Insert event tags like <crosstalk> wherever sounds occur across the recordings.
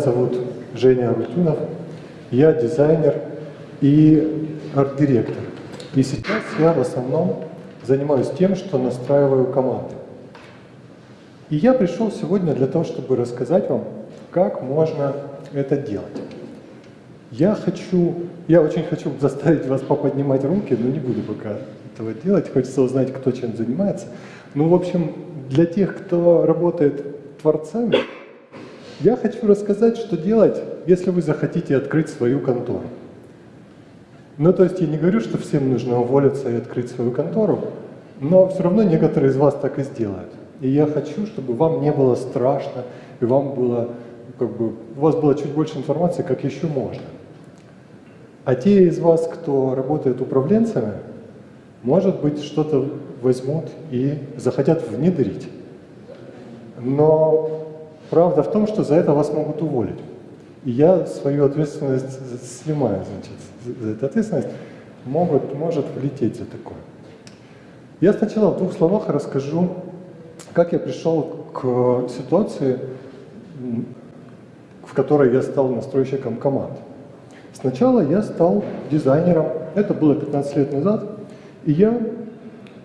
зовут Женя Арутюнов, я дизайнер и арт-директор. И сейчас я в основном занимаюсь тем, что настраиваю команды. И я пришел сегодня для того, чтобы рассказать вам, как можно это делать. Я хочу, я очень хочу заставить вас поподнимать руки, но не буду пока этого делать. Хочется узнать, кто чем занимается. Ну, в общем, для тех, кто работает творцами, я хочу рассказать, что делать, если вы захотите открыть свою контору. Ну, то есть я не говорю, что всем нужно уволиться и открыть свою контору, но все равно некоторые из вас так и сделают. И я хочу, чтобы вам не было страшно, и вам было, как бы, у вас было чуть больше информации, как еще можно. А те из вас, кто работает управленцами, может быть, что-то возьмут и захотят внедрить. Но правда в том, что за это вас могут уволить. И я свою ответственность снимаю, значит, за эту ответственность. Могут, может влететь за такое. Я сначала в двух словах расскажу, как я пришел к ситуации, в которой я стал настройщиком команд. Сначала я стал дизайнером, это было 15 лет назад, и я,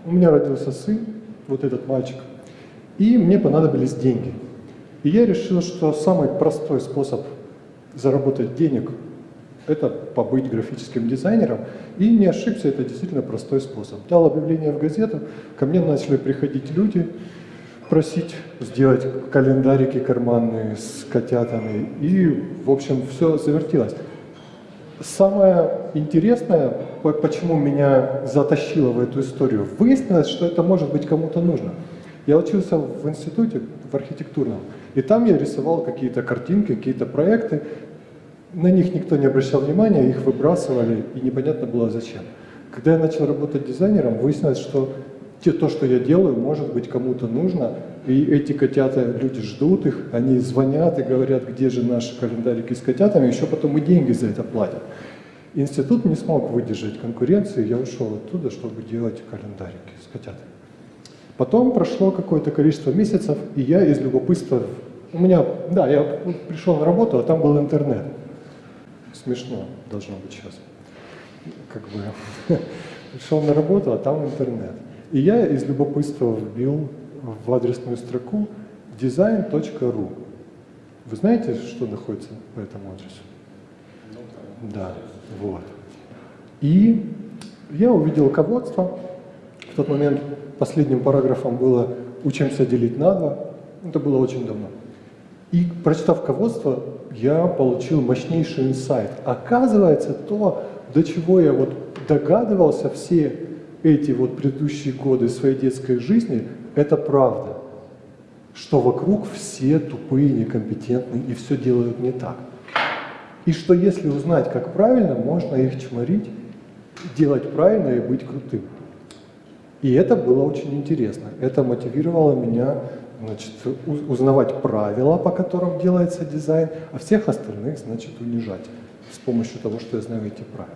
у меня родился сын, вот этот мальчик, и мне понадобились деньги. И я решил, что самый простой способ заработать денег – это побыть графическим дизайнером. И не ошибся, это действительно простой способ. Дал объявление в газету, ко мне начали приходить люди, просить сделать календарики карманные с котятами. И, в общем, все завертелось. Самое интересное, почему меня затащило в эту историю, выяснилось, что это может быть кому-то нужно. Я учился в институте, в архитектурном, и там я рисовал какие-то картинки, какие-то проекты. На них никто не обращал внимания, их выбрасывали, и непонятно было зачем. Когда я начал работать дизайнером, выяснилось, что те, то, что я делаю, может быть кому-то нужно, и эти котята, люди ждут их, они звонят и говорят, где же наши календарики с котятами, еще потом и деньги за это платят. Институт не смог выдержать конкуренции, я ушел оттуда, чтобы делать календарики с котятами. Потом прошло какое-то количество месяцев, и я из любопытства... У меня, да, я пришел на работу, а там был интернет. Смешно должно быть сейчас. Как бы <laughs> пришел на работу, а там интернет. И я из любопытства вбил в адресную строку design.ru. Вы знаете, что находится по этому адресу? Ну, да. да, вот. И я увидел ководство. В тот момент последним параграфом было «Учимся делить на два». Это было очень давно. И прочитав ководство, я получил мощнейший инсайт. Оказывается, то, до чего я вот догадывался все эти вот предыдущие годы своей детской жизни, это правда. Что вокруг все тупые, некомпетентные и все делают не так. И что если узнать, как правильно, можно их чморить, делать правильно и быть крутым. И это было очень интересно. Это мотивировало меня значит, узнавать правила, по которым делается дизайн, а всех остальных значит, унижать с помощью того, что я знаю эти правила.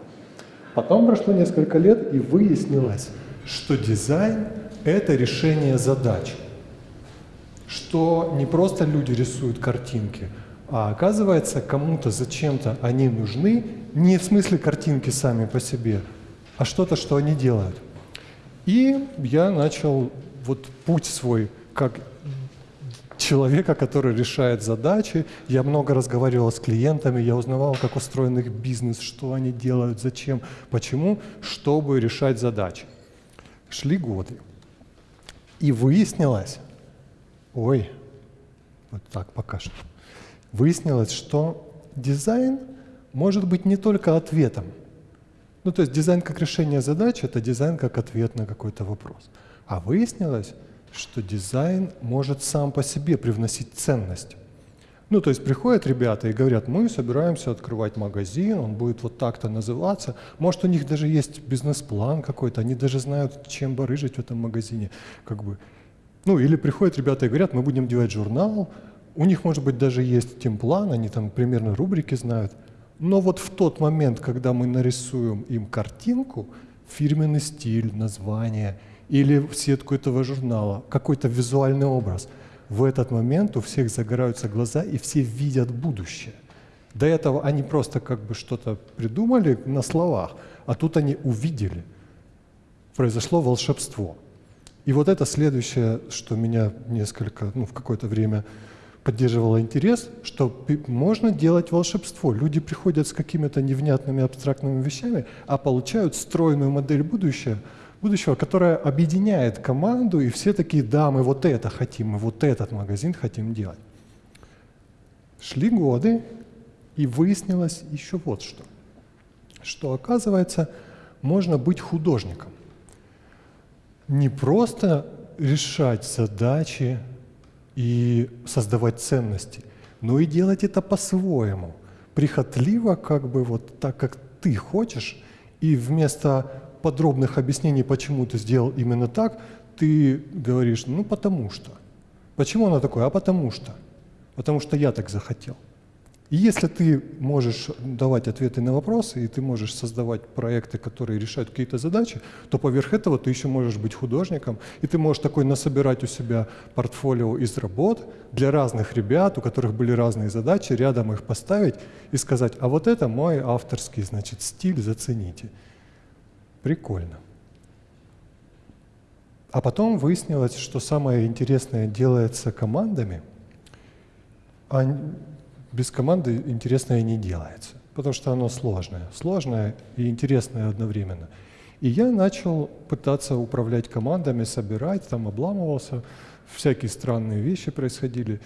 Потом прошло несколько лет, и выяснилось, что дизайн – это решение задач. Что не просто люди рисуют картинки, а оказывается, кому-то зачем-то они нужны, не в смысле картинки сами по себе, а что-то, что они делают. И я начал вот путь свой как человека, который решает задачи. Я много разговаривал с клиентами, я узнавал, как устроен их бизнес, что они делают, зачем, почему, чтобы решать задачи. Шли годы. И выяснилось, ой, вот так пока что, выяснилось, что дизайн может быть не только ответом, ну, то есть дизайн как решение задач – это дизайн как ответ на какой-то вопрос. А выяснилось, что дизайн может сам по себе привносить ценность. Ну, то есть приходят ребята и говорят, мы собираемся открывать магазин, он будет вот так-то называться. Может, у них даже есть бизнес-план какой-то, они даже знают, чем барыжить в этом магазине. Как бы. Ну, или приходят ребята и говорят, мы будем делать журнал, у них, может быть, даже есть темплан, они там примерно рубрики знают – но вот в тот момент, когда мы нарисуем им картинку, фирменный стиль, название или в сетку этого журнала, какой-то визуальный образ, в этот момент у всех загораются глаза, и все видят будущее. До этого они просто как бы что-то придумали на словах, а тут они увидели. Произошло волшебство. И вот это следующее, что меня несколько, ну, в какое-то время поддерживало интерес, что можно делать волшебство. Люди приходят с какими-то невнятными абстрактными вещами, а получают стройную модель будущего, будущего, которая объединяет команду, и все такие, да, мы вот это хотим, мы вот этот магазин хотим делать. Шли годы, и выяснилось еще вот что. Что оказывается, можно быть художником. Не просто решать задачи и создавать ценности, но и делать это по-своему, прихотливо, как бы вот так, как ты хочешь, и вместо подробных объяснений, почему ты сделал именно так, ты говоришь, ну потому что. Почему оно такое? А потому что. Потому что я так захотел. И если ты можешь давать ответы на вопросы, и ты можешь создавать проекты, которые решают какие-то задачи, то поверх этого ты еще можешь быть художником, и ты можешь такой насобирать у себя портфолио из работ для разных ребят, у которых были разные задачи, рядом их поставить и сказать, а вот это мой авторский, значит, стиль, зацените. Прикольно. А потом выяснилось, что самое интересное делается командами, без команды интересное не делается, потому что оно сложное. Сложное и интересное одновременно. И я начал пытаться управлять командами, собирать, там обламывался, всякие странные вещи происходили.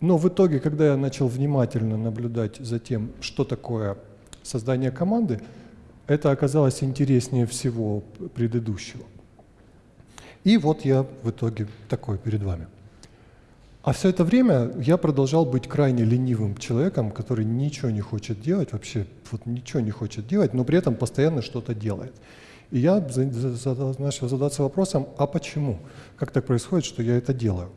Но в итоге, когда я начал внимательно наблюдать за тем, что такое создание команды, это оказалось интереснее всего предыдущего. И вот я в итоге такой перед вами. А все это время я продолжал быть крайне ленивым человеком, который ничего не хочет делать, вообще вот ничего не хочет делать, но при этом постоянно что-то делает. И я начал задаться вопросом, а почему? Как так происходит, что я это делаю?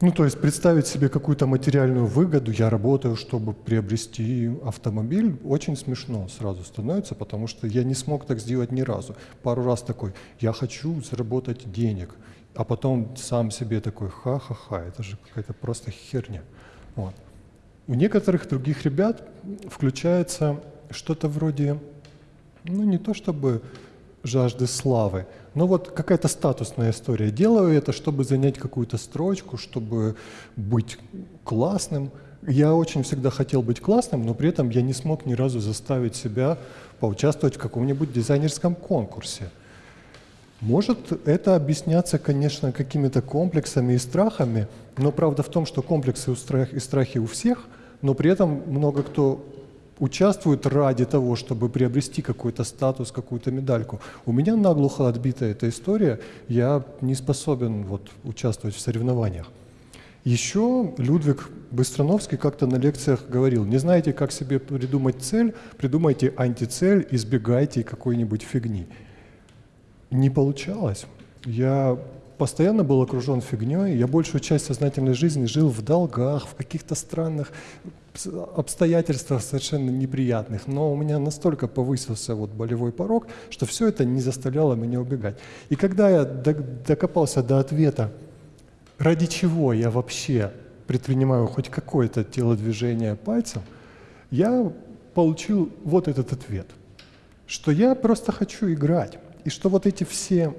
Ну, то есть представить себе какую-то материальную выгоду, я работаю, чтобы приобрести автомобиль, очень смешно сразу становится, потому что я не смог так сделать ни разу. Пару раз такой, я хочу заработать денег, а потом сам себе такой, ха-ха-ха, это же какая-то просто херня. Вот. У некоторых других ребят включается что-то вроде, ну не то чтобы жажды славы, но вот какая-то статусная история. Делаю это, чтобы занять какую-то строчку, чтобы быть классным. Я очень всегда хотел быть классным, но при этом я не смог ни разу заставить себя поучаствовать в каком-нибудь дизайнерском конкурсе. Может это объясняться, конечно, какими-то комплексами и страхами, но правда в том, что комплексы и страхи у всех, но при этом много кто участвует ради того, чтобы приобрести какой-то статус, какую-то медальку. У меня наглухо отбита эта история, я не способен вот, участвовать в соревнованиях. Еще Людвиг Быстроновский как-то на лекциях говорил, не знаете, как себе придумать цель, придумайте антицель, избегайте какой-нибудь фигни не получалось. Я постоянно был окружен фигней. Я большую часть сознательной жизни жил в долгах, в каких-то странных обстоятельствах совершенно неприятных. Но у меня настолько повысился вот болевой порог, что все это не заставляло меня убегать. И когда я докопался до ответа, ради чего я вообще предпринимаю хоть какое-то телодвижение пальцем, я получил вот этот ответ, что я просто хочу играть. И что вот эти все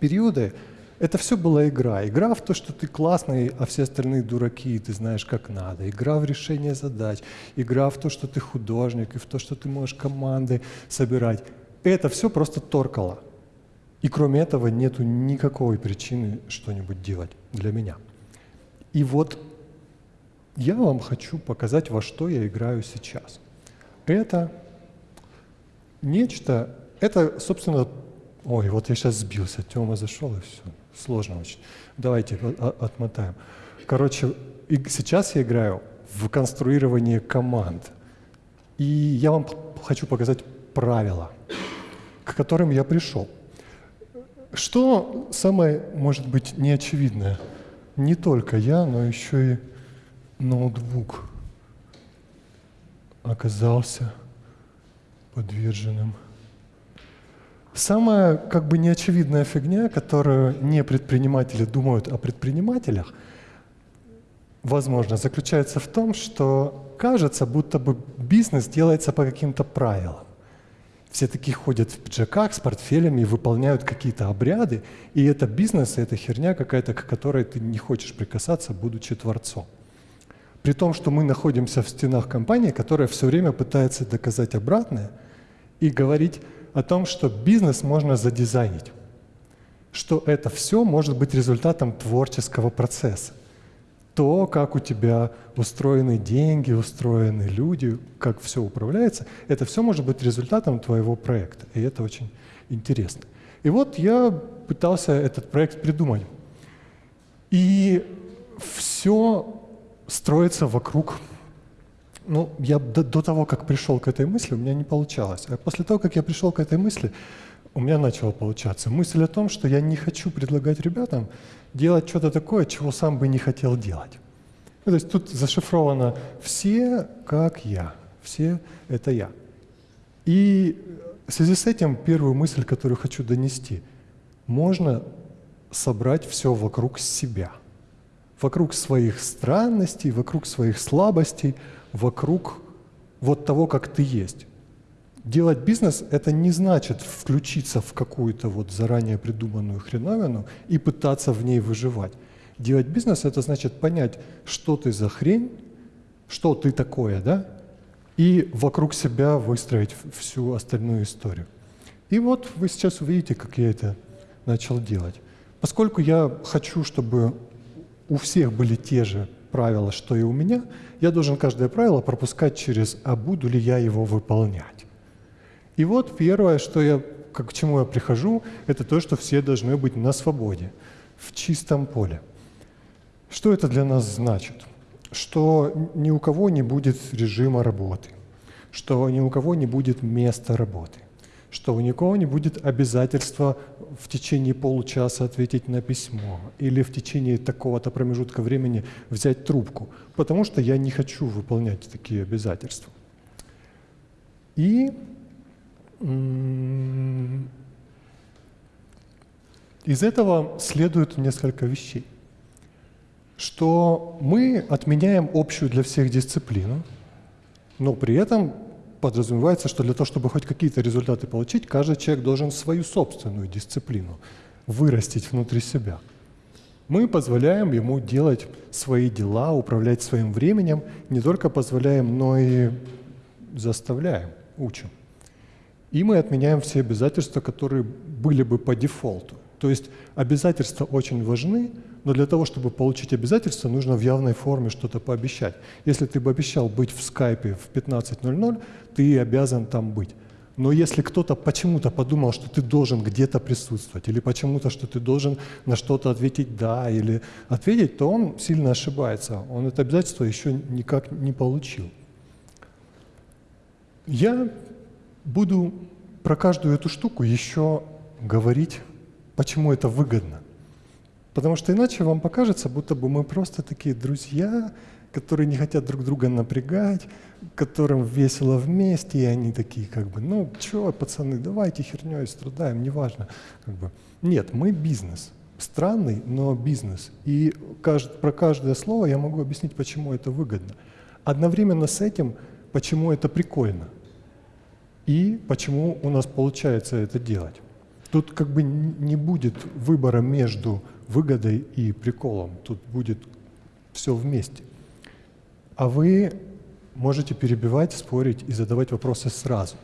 периоды, это все была игра. Игра в то, что ты классный, а все остальные дураки, и ты знаешь, как надо. Игра в решение задач. Игра в то, что ты художник, и в то, что ты можешь команды собирать. Это все просто торкало. И кроме этого нету никакой причины что-нибудь делать для меня. И вот я вам хочу показать, во что я играю сейчас. Это нечто это, собственно, ой, вот я сейчас сбился, Тёма зашел и все, сложно очень. Давайте отмотаем. Короче, сейчас я играю в конструирование команд. И я вам хочу показать правила, к которым я пришел. Что самое, может быть, неочевидное? Не только я, но еще и ноутбук оказался подверженным Самая как бы неочевидная фигня, которую не предприниматели думают о предпринимателях, возможно, заключается в том, что кажется, будто бы бизнес делается по каким-то правилам. Все такие ходят в пиджаках с портфелями и выполняют какие-то обряды, и это бизнес, и это херня какая-то, к которой ты не хочешь прикасаться, будучи творцом. При том, что мы находимся в стенах компании, которая все время пытается доказать обратное и говорить о том, что бизнес можно задизайнить, что это все может быть результатом творческого процесса то, как у тебя устроены деньги, устроены люди, как все управляется, это все может быть результатом твоего проекта. И это очень интересно. И вот я пытался этот проект придумать. И все строится вокруг... Ну, я до, до того, как пришел к этой мысли, у меня не получалось. А после того, как я пришел к этой мысли, у меня начало получаться. Мысль о том, что я не хочу предлагать ребятам делать что-то такое, чего сам бы не хотел делать. Ну, то есть тут зашифровано «все как я», «все — это я». И в связи с этим первую мысль, которую хочу донести, можно собрать все вокруг себя, вокруг своих странностей, вокруг своих слабостей, вокруг вот того, как ты есть. Делать бизнес – это не значит включиться в какую-то вот заранее придуманную хреновину и пытаться в ней выживать. Делать бизнес – это значит понять, что ты за хрень, что ты такое, да, и вокруг себя выстроить всю остальную историю. И вот вы сейчас увидите, как я это начал делать. Поскольку я хочу, чтобы у всех были те же правила, что и у меня, я должен каждое правило пропускать через «а буду ли я его выполнять?». И вот первое, что я, к чему я прихожу, это то, что все должны быть на свободе, в чистом поле. Что это для нас значит? Что ни у кого не будет режима работы, что ни у кого не будет места работы, что у никого не будет обязательства в течение получаса ответить на письмо или в течение такого-то промежутка времени взять трубку, потому что я не хочу выполнять такие обязательства. И из этого следует несколько вещей. Что мы отменяем общую для всех дисциплину, но при этом подразумевается, что для того, чтобы хоть какие-то результаты получить, каждый человек должен свою собственную дисциплину вырастить внутри себя. Мы позволяем ему делать свои дела, управлять своим временем, не только позволяем, но и заставляем, учим. И мы отменяем все обязательства, которые были бы по дефолту. То есть обязательства очень важны, но для того, чтобы получить обязательства, нужно в явной форме что-то пообещать. Если ты бы обещал быть в скайпе в 15.00, ты обязан там быть. Но если кто-то почему-то подумал, что ты должен где-то присутствовать, или почему-то, что ты должен на что-то ответить «да» или ответить, то он сильно ошибается. Он это обязательство еще никак не получил. Я буду про каждую эту штуку еще говорить, почему это выгодно. Потому что иначе вам покажется, будто бы мы просто такие друзья, которые не хотят друг друга напрягать, которым весело вместе, и они такие как бы, ну что, пацаны, давайте херней страдаем, неважно. Как бы. Нет, мы бизнес. Странный, но бизнес. И кажд, про каждое слово я могу объяснить, почему это выгодно. Одновременно с этим, почему это прикольно и почему у нас получается это делать. Тут как бы не будет выбора между выгодой и приколом, тут будет все вместе. А вы можете перебивать, спорить и задавать вопросы сразу.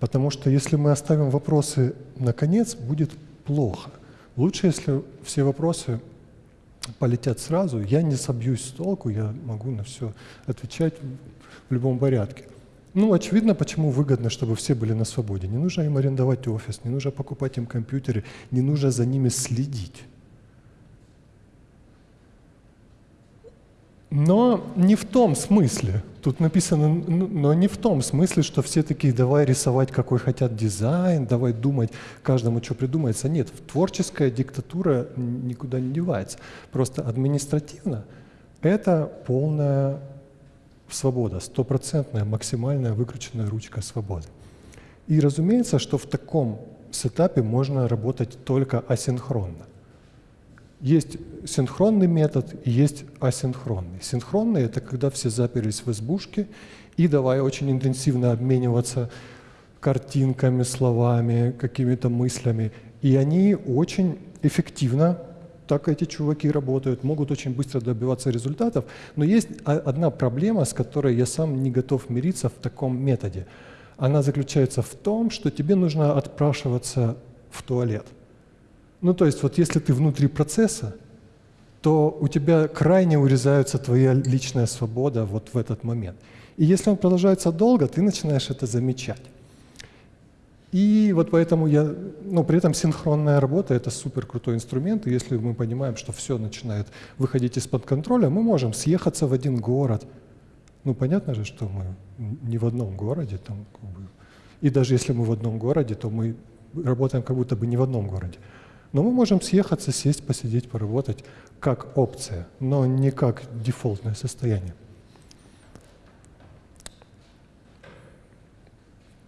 Потому что если мы оставим вопросы на конец, будет плохо. Лучше, если все вопросы полетят сразу, я не собьюсь с толку, я могу на все отвечать в любом порядке. Ну, очевидно, почему выгодно, чтобы все были на свободе. Не нужно им арендовать офис, не нужно покупать им компьютеры, не нужно за ними следить. Но не в том смысле, тут написано, но не в том смысле, что все такие, давай рисовать, какой хотят дизайн, давай думать, каждому что придумается. Нет, творческая диктатура никуда не девается. Просто административно это полная свобода, стопроцентная, максимальная выкрученная ручка свободы. И разумеется, что в таком сетапе можно работать только асинхронно. Есть синхронный метод и есть асинхронный. Синхронный — это когда все заперлись в избушке и давай очень интенсивно обмениваться картинками, словами, какими-то мыслями. И они очень эффективно, так эти чуваки работают, могут очень быстро добиваться результатов. Но есть одна проблема, с которой я сам не готов мириться в таком методе. Она заключается в том, что тебе нужно отпрашиваться в туалет. Ну, то есть вот если ты внутри процесса, то у тебя крайне урезается твоя личная свобода вот в этот момент. И если он продолжается долго, ты начинаешь это замечать. И вот поэтому я, ну, при этом синхронная работа – это супер крутой инструмент, и если мы понимаем, что все начинает выходить из-под контроля, мы можем съехаться в один город. Ну, понятно же, что мы не в одном городе, там, как бы, и даже если мы в одном городе, то мы работаем как будто бы не в одном городе. Но мы можем съехаться, сесть, посидеть, поработать как опция, но не как дефолтное состояние.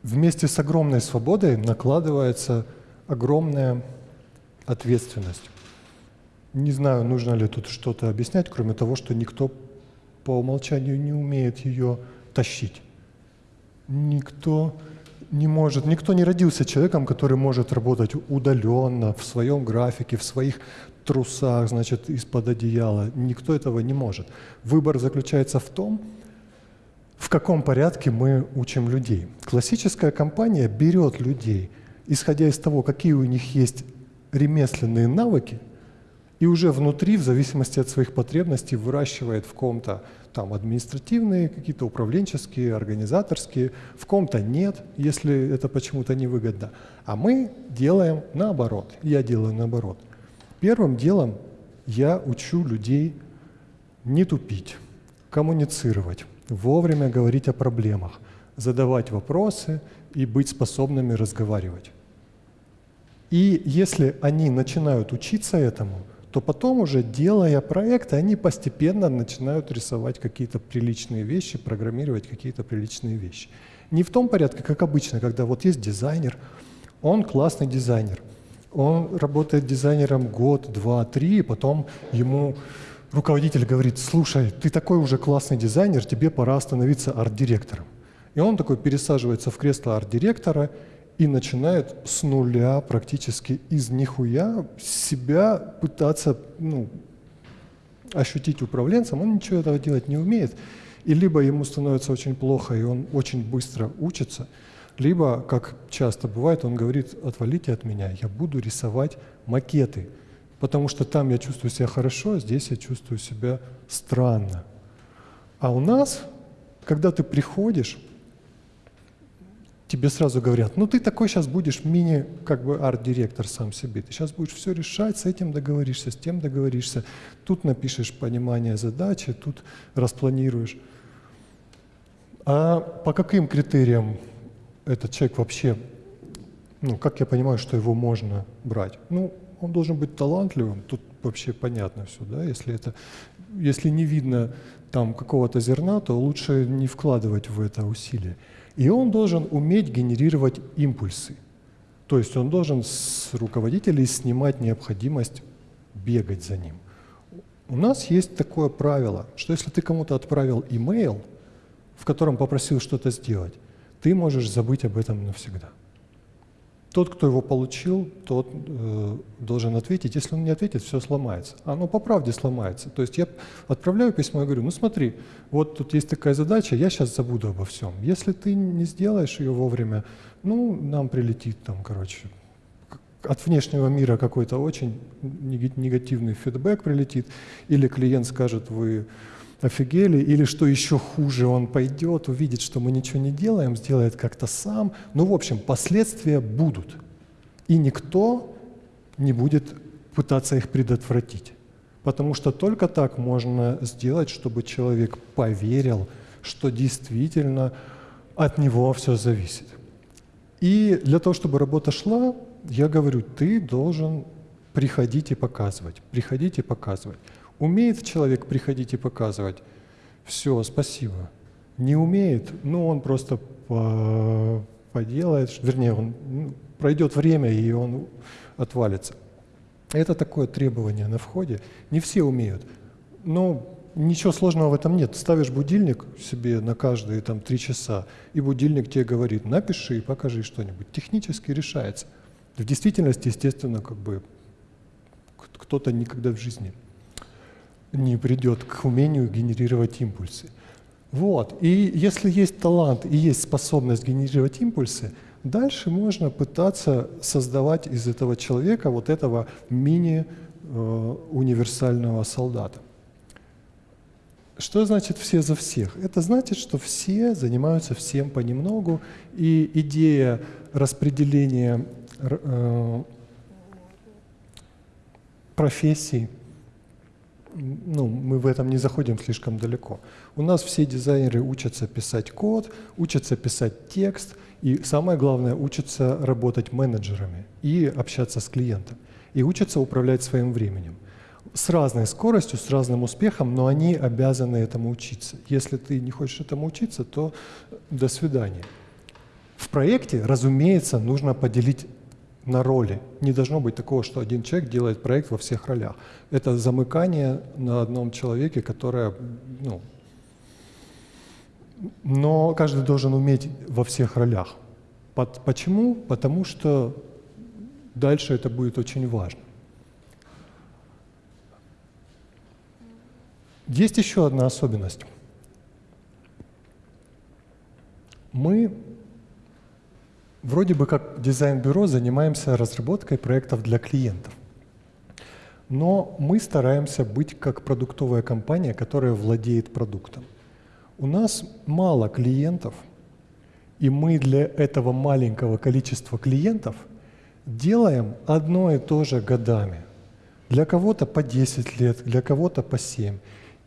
Вместе с огромной свободой накладывается огромная ответственность. Не знаю, нужно ли тут что-то объяснять, кроме того, что никто по умолчанию не умеет ее тащить. Никто не может, никто не родился человеком, который может работать удаленно, в своем графике, в своих трусах, значит, из-под одеяла. Никто этого не может. Выбор заключается в том, в каком порядке мы учим людей. Классическая компания берет людей, исходя из того, какие у них есть ремесленные навыки, и уже внутри, в зависимости от своих потребностей, выращивает в ком-то там административные, какие-то управленческие, организаторские, в ком-то нет, если это почему-то невыгодно. А мы делаем наоборот, я делаю наоборот. Первым делом я учу людей не тупить, коммуницировать, вовремя говорить о проблемах, задавать вопросы и быть способными разговаривать. И если они начинают учиться этому, то потом уже, делая проекты, они постепенно начинают рисовать какие-то приличные вещи, программировать какие-то приличные вещи. Не в том порядке, как обычно, когда вот есть дизайнер, он классный дизайнер, он работает дизайнером год, два, три, и потом ему руководитель говорит, слушай, ты такой уже классный дизайнер, тебе пора становиться арт-директором. И он такой пересаживается в кресло арт-директора и начинает с нуля практически из нихуя себя пытаться ну, ощутить управленцем, он ничего этого делать не умеет. И либо ему становится очень плохо, и он очень быстро учится, либо, как часто бывает, он говорит, отвалите от меня, я буду рисовать макеты, потому что там я чувствую себя хорошо, а здесь я чувствую себя странно. А у нас, когда ты приходишь, тебе сразу говорят, ну ты такой сейчас будешь мини, как бы арт-директор сам себе, ты сейчас будешь все решать, с этим договоришься, с тем договоришься, тут напишешь понимание задачи, тут распланируешь. А по каким критериям этот человек вообще, ну как я понимаю, что его можно брать? Ну, он должен быть талантливым, тут вообще понятно все, да, если это, если не видно там какого-то зерна, то лучше не вкладывать в это усилия. И он должен уметь генерировать импульсы. То есть он должен с руководителей снимать необходимость бегать за ним. У нас есть такое правило, что если ты кому-то отправил имейл, в котором попросил что-то сделать, ты можешь забыть об этом навсегда. Тот, кто его получил, тот э, должен ответить. Если он не ответит, все сломается. Оно по правде сломается. То есть я отправляю письмо и говорю, ну смотри, вот тут есть такая задача, я сейчас забуду обо всем. Если ты не сделаешь ее вовремя, ну, нам прилетит там, короче, от внешнего мира какой-то очень негативный фидбэк прилетит, или клиент скажет, вы офигели, или что еще хуже, он пойдет, увидит, что мы ничего не делаем, сделает как-то сам. Ну, в общем, последствия будут. И никто не будет пытаться их предотвратить. Потому что только так можно сделать, чтобы человек поверил, что действительно от него все зависит. И для того, чтобы работа шла, я говорю, ты должен приходить и показывать, приходить и показывать. Умеет человек приходить и показывать? Все, спасибо. Не умеет? Ну, он просто по, поделает, вернее, он, ну, пройдет время, и он отвалится. Это такое требование на входе. Не все умеют. Но ничего сложного в этом нет. Ставишь будильник себе на каждые там три часа, и будильник тебе говорит, напиши и покажи что-нибудь. Технически решается. В действительности, естественно, как бы кто-то никогда в жизни не придет к умению генерировать импульсы. Вот. И если есть талант и есть способность генерировать импульсы, дальше можно пытаться создавать из этого человека вот этого мини-универсального э, солдата. Что значит «все за всех»? Это значит, что все занимаются всем понемногу, и идея распределения э, профессий – ну, мы в этом не заходим слишком далеко. У нас все дизайнеры учатся писать код, учатся писать текст, и самое главное, учатся работать менеджерами и общаться с клиентом, и учатся управлять своим временем. С разной скоростью, с разным успехом, но они обязаны этому учиться. Если ты не хочешь этому учиться, то до свидания. В проекте, разумеется, нужно поделить на роли. Не должно быть такого, что один человек делает проект во всех ролях. Это замыкание на одном человеке, которое, ну, но каждый должен уметь во всех ролях. Почему? Потому что дальше это будет очень важно. Есть еще одна особенность. Мы Вроде бы как дизайн-бюро занимаемся разработкой проектов для клиентов. Но мы стараемся быть как продуктовая компания, которая владеет продуктом. У нас мало клиентов, и мы для этого маленького количества клиентов делаем одно и то же годами. Для кого-то по 10 лет, для кого-то по 7.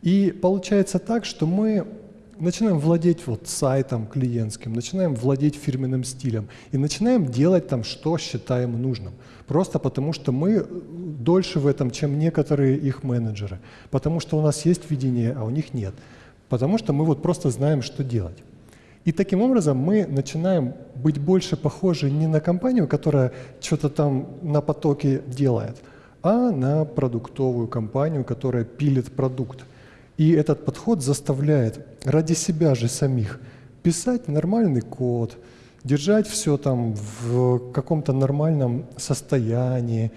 И получается так, что мы начинаем владеть вот сайтом клиентским, начинаем владеть фирменным стилем и начинаем делать там, что считаем нужным. Просто потому, что мы дольше в этом, чем некоторые их менеджеры. Потому что у нас есть видение, а у них нет. Потому что мы вот просто знаем, что делать. И таким образом мы начинаем быть больше похожи не на компанию, которая что-то там на потоке делает, а на продуктовую компанию, которая пилит продукт. И этот подход заставляет ради себя же самих писать нормальный код, держать все там в каком-то нормальном состоянии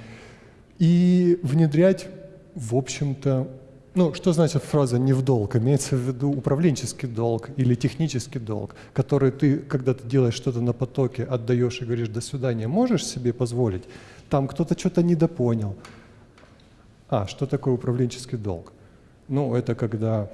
и внедрять, в общем-то, ну, что значит фраза «не в долг»? Имеется в виду управленческий долг или технический долг, который ты, когда ты делаешь что-то на потоке, отдаешь и говоришь «до свидания», можешь себе позволить? Там кто-то что-то недопонял. А, что такое управленческий долг? Ну, это когда...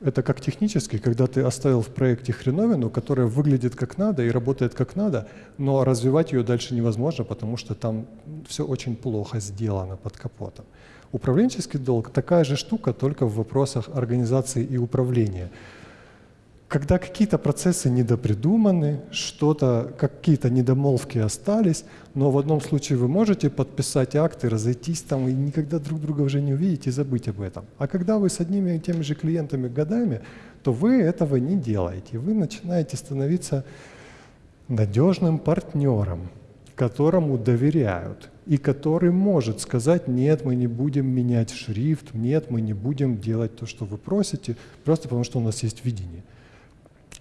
Это как технически, когда ты оставил в проекте хреновину, которая выглядит как надо и работает как надо, но развивать ее дальше невозможно, потому что там все очень плохо сделано под капотом. Управленческий долг – такая же штука, только в вопросах организации и управления когда какие-то процессы недопридуманы, что-то, какие-то недомолвки остались, но в одном случае вы можете подписать акты, разойтись там и никогда друг друга уже не увидеть и забыть об этом. А когда вы с одними и теми же клиентами годами, то вы этого не делаете. Вы начинаете становиться надежным партнером, которому доверяют и который может сказать, нет, мы не будем менять шрифт, нет, мы не будем делать то, что вы просите, просто потому что у нас есть видение.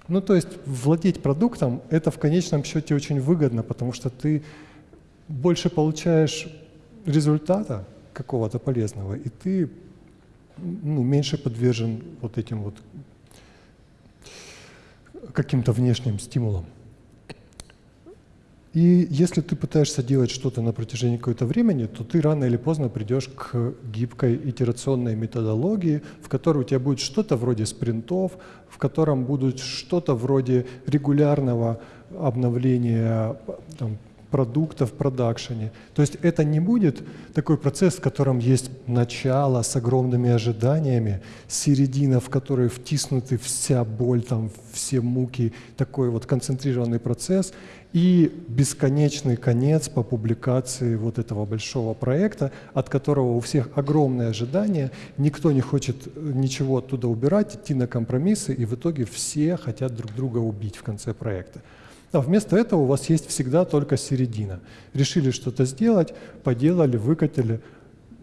Ну, то есть владеть продуктом – это в конечном счете очень выгодно, потому что ты больше получаешь результата какого-то полезного, и ты ну, меньше подвержен вот этим вот каким-то внешним стимулам. И если ты пытаешься делать что-то на протяжении какого-то времени, то ты рано или поздно придешь к гибкой итерационной методологии, в которой у тебя будет что-то вроде спринтов, в котором будут что-то вроде регулярного обновления там, продукта в продакшене. То есть это не будет такой процесс, в котором есть начало с огромными ожиданиями, середина, в которой втиснуты вся боль, там, все муки, такой вот концентрированный процесс, и бесконечный конец по публикации вот этого большого проекта, от которого у всех огромные ожидания, никто не хочет ничего оттуда убирать, идти на компромиссы, и в итоге все хотят друг друга убить в конце проекта. А вместо этого у вас есть всегда только середина. Решили что-то сделать, поделали, выкатили,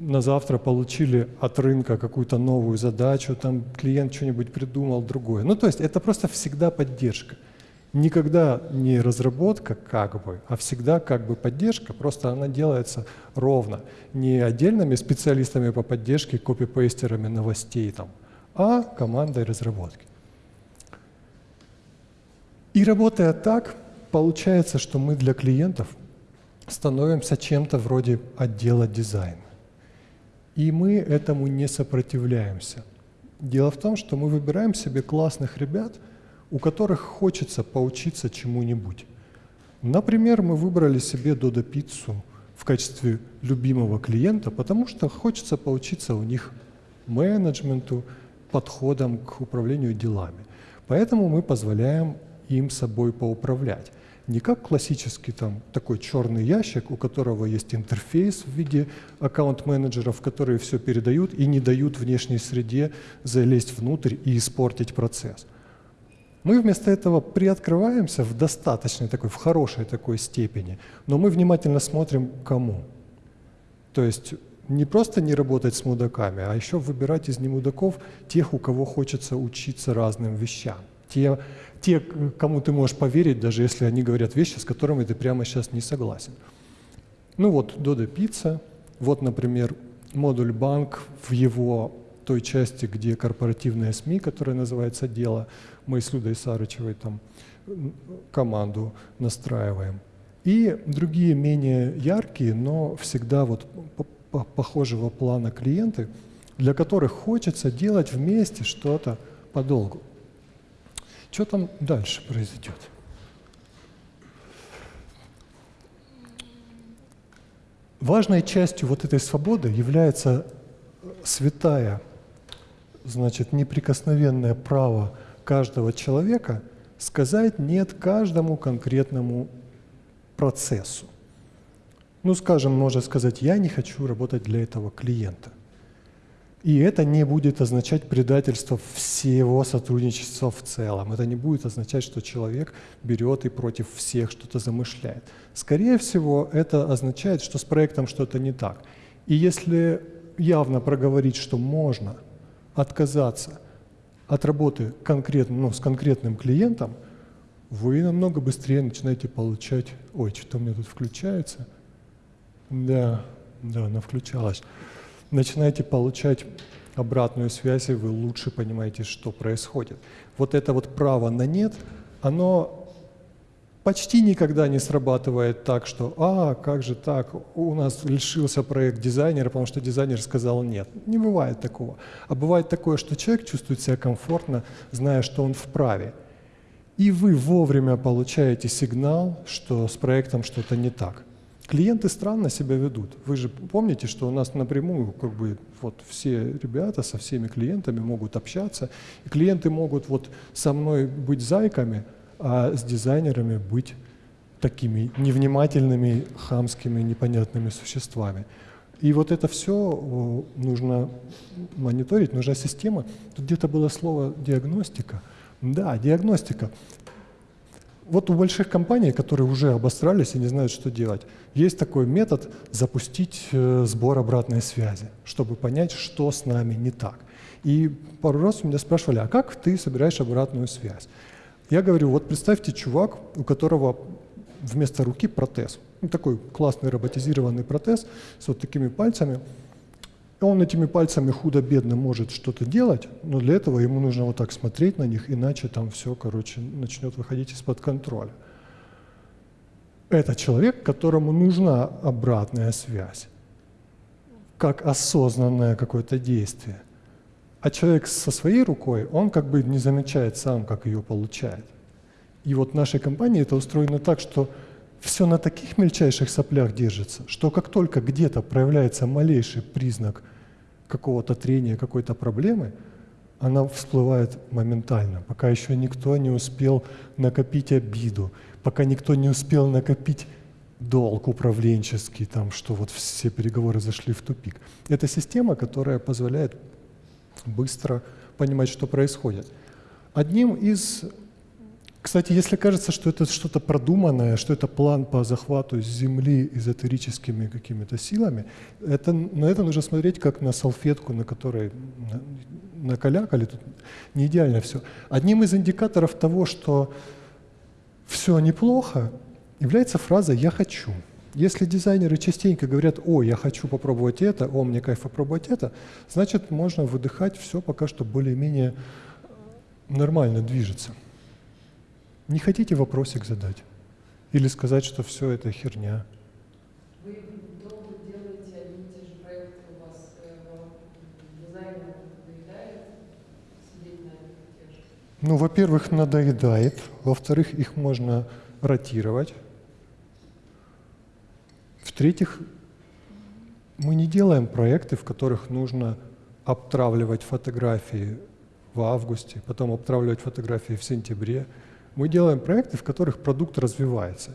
на завтра получили от рынка какую-то новую задачу, там клиент что-нибудь придумал другое. Ну, то есть это просто всегда поддержка. Никогда не разработка как бы, а всегда как бы поддержка, просто она делается ровно. Не отдельными специалистами по поддержке, копипейстерами новостей там, а командой разработки. И работая так, получается, что мы для клиентов становимся чем-то вроде отдела дизайна. И мы этому не сопротивляемся. Дело в том, что мы выбираем себе классных ребят, у которых хочется поучиться чему-нибудь. Например, мы выбрали себе Додо Пиццу в качестве любимого клиента, потому что хочется поучиться у них менеджменту, подходам к управлению делами. Поэтому мы позволяем им собой поуправлять. Не как классический там такой черный ящик, у которого есть интерфейс в виде аккаунт-менеджеров, которые все передают и не дают внешней среде залезть внутрь и испортить процесс. Мы вместо этого приоткрываемся в достаточной такой, в хорошей такой степени, но мы внимательно смотрим кому. То есть не просто не работать с мудаками, а еще выбирать из немудаков тех, у кого хочется учиться разным вещам. Те, те, кому ты можешь поверить, даже если они говорят вещи, с которыми ты прямо сейчас не согласен. Ну вот Dodo Pizza, вот, например, модуль банк в его той части, где корпоративные СМИ, которая называется «Дело», мы с Людой Сарычевой там команду настраиваем. И другие менее яркие, но всегда вот похожего плана клиенты, для которых хочется делать вместе что-то подолгу. Что там дальше произойдет? Важной частью вот этой свободы является святая, значит, неприкосновенное право каждого человека сказать «нет» каждому конкретному процессу. Ну, скажем, можно сказать, я не хочу работать для этого клиента. И это не будет означать предательство всего сотрудничества в целом. Это не будет означать, что человек берет и против всех что-то замышляет. Скорее всего, это означает, что с проектом что-то не так. И если явно проговорить, что можно отказаться от работы конкретно, ну, с конкретным клиентом, вы намного быстрее начинаете получать... Ой, что-то у меня тут включается. Да, да, она включалась начинаете получать обратную связь, и вы лучше понимаете, что происходит. Вот это вот право на «нет», оно почти никогда не срабатывает так, что «а, как же так, у нас лишился проект дизайнера, потому что дизайнер сказал нет». Не бывает такого. А бывает такое, что человек чувствует себя комфортно, зная, что он вправе. И вы вовремя получаете сигнал, что с проектом что-то не так. Клиенты странно себя ведут. Вы же помните, что у нас напрямую как бы вот все ребята со всеми клиентами могут общаться, и клиенты могут вот со мной быть зайками, а с дизайнерами быть такими невнимательными, хамскими, непонятными существами. И вот это все нужно мониторить, нужна система. Тут где-то было слово диагностика. Да, диагностика вот у больших компаний, которые уже обосрались и не знают, что делать, есть такой метод запустить э, сбор обратной связи, чтобы понять, что с нами не так. И пару раз у меня спрашивали, а как ты собираешь обратную связь? Я говорю, вот представьте чувак, у которого вместо руки протез. Ну, такой классный роботизированный протез с вот такими пальцами – он этими пальцами худо-бедно может что-то делать, но для этого ему нужно вот так смотреть на них, иначе там все, короче, начнет выходить из-под контроля. Это человек, которому нужна обратная связь, как осознанное какое-то действие. А человек со своей рукой, он как бы не замечает сам, как ее получает. И вот в нашей компании это устроено так, что все на таких мельчайших соплях держится, что как только где-то проявляется малейший признак какого-то трения, какой-то проблемы, она всплывает моментально, пока еще никто не успел накопить обиду, пока никто не успел накопить долг управленческий, там, что вот все переговоры зашли в тупик. Это система, которая позволяет быстро понимать, что происходит. Одним из Кстати, если кажется, что это что-то продуманное, что это план по захвату Земли эзотерическими какими-то силами, это, на это нужно смотреть как на салфетку, на которой накалякали, тут не идеально все. Одним из индикаторов того, что все неплохо, является фраза «я хочу». Если дизайнеры частенько говорят «О, я хочу попробовать это», «О, мне кайф попробовать это», значит, можно выдыхать, все пока что более-менее нормально движется. Не хотите вопросик задать? Или сказать, что все это херня? Вы долго делаете одни и те же проекты, у вас э, надоедает сидеть на тех же? Ну, во-первых, надоедает. Во-вторых, их можно ротировать. В-третьих, мы не делаем проекты, в которых нужно обтравливать фотографии в августе, потом обтравливать фотографии в сентябре. Мы делаем проекты, в которых продукт развивается.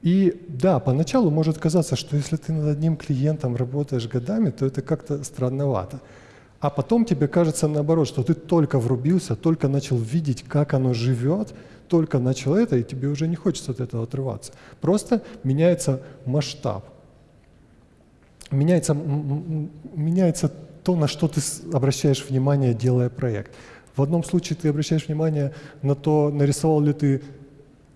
И да, поначалу может казаться, что если ты над одним клиентом работаешь годами, то это как-то странновато. А потом тебе кажется наоборот, что ты только врубился, только начал видеть, как оно живет, только начал это, и тебе уже не хочется от этого отрываться. Просто меняется масштаб. Меняется, меняется то, на что ты обращаешь внимание, делая проект. В одном случае ты обращаешь внимание на то, нарисовал ли ты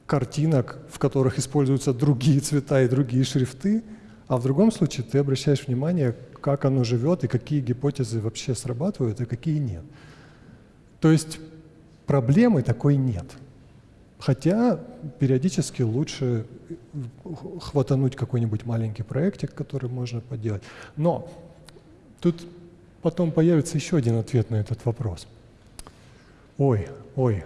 картинок, в которых используются другие цвета и другие шрифты, а в другом случае ты обращаешь внимание, как оно живет и какие гипотезы вообще срабатывают, а какие нет. То есть проблемы такой нет. Хотя периодически лучше хватануть какой-нибудь маленький проектик, который можно поделать. Но тут потом появится еще один ответ на этот вопрос. Ой, ой,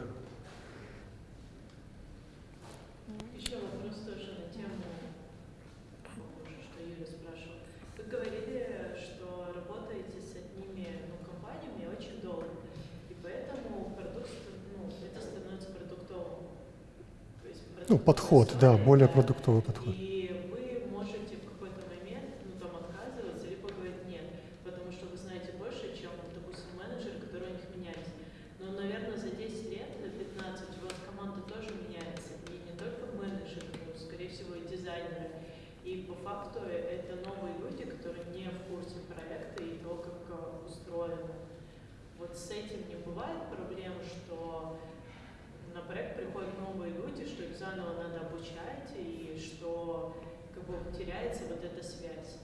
Ну, подход, да, более продуктовый подход. И вы можете в какой-то момент, ну, там, отказываться, либо говорить нет, потому что вы знаете больше, чем, допустим, менеджер, который у них меняется. Но, наверное, за 10 лет, за 15, у вас команда тоже меняется. И не только менеджеры, но, скорее всего, и дизайнеры. И по факту это новые люди, которые не в курсе проекта и того, как устроено. Вот с этим не бывает проблем, что на проект приходят новые люди, что их заново надо обучать, и что как бы теряется вот эта связь.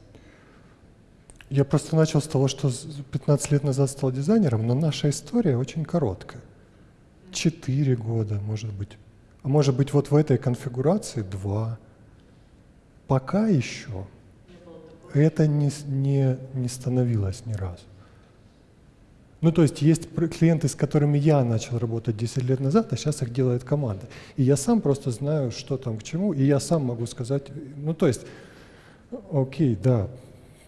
Я просто начал с того, что 15 лет назад стал дизайнером, но наша история очень короткая. Четыре года, может быть. А может быть, вот в этой конфигурации два. Пока еще это не, не, не становилось ни разу. Ну, то есть есть клиенты, с которыми я начал работать 10 лет назад, а сейчас их делает команда. И я сам просто знаю, что там к чему, и я сам могу сказать, ну, то есть, окей, да,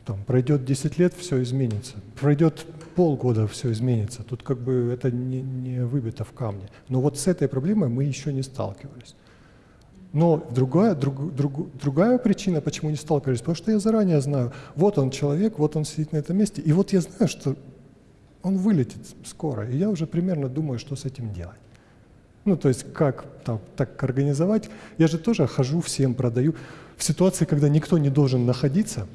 там пройдет 10 лет, все изменится. Пройдет полгода, все изменится. Тут как бы это не, не выбито в камне. Но вот с этой проблемой мы еще не сталкивались. Но другая, друг, друг, другая причина, почему не сталкивались, потому что я заранее знаю, вот он человек, вот он сидит на этом месте, и вот я знаю, что он вылетит скоро, и я уже примерно думаю, что с этим делать. Ну, то есть как там, так организовать. Я же тоже хожу, всем продаю. В ситуации, когда никто не должен находиться,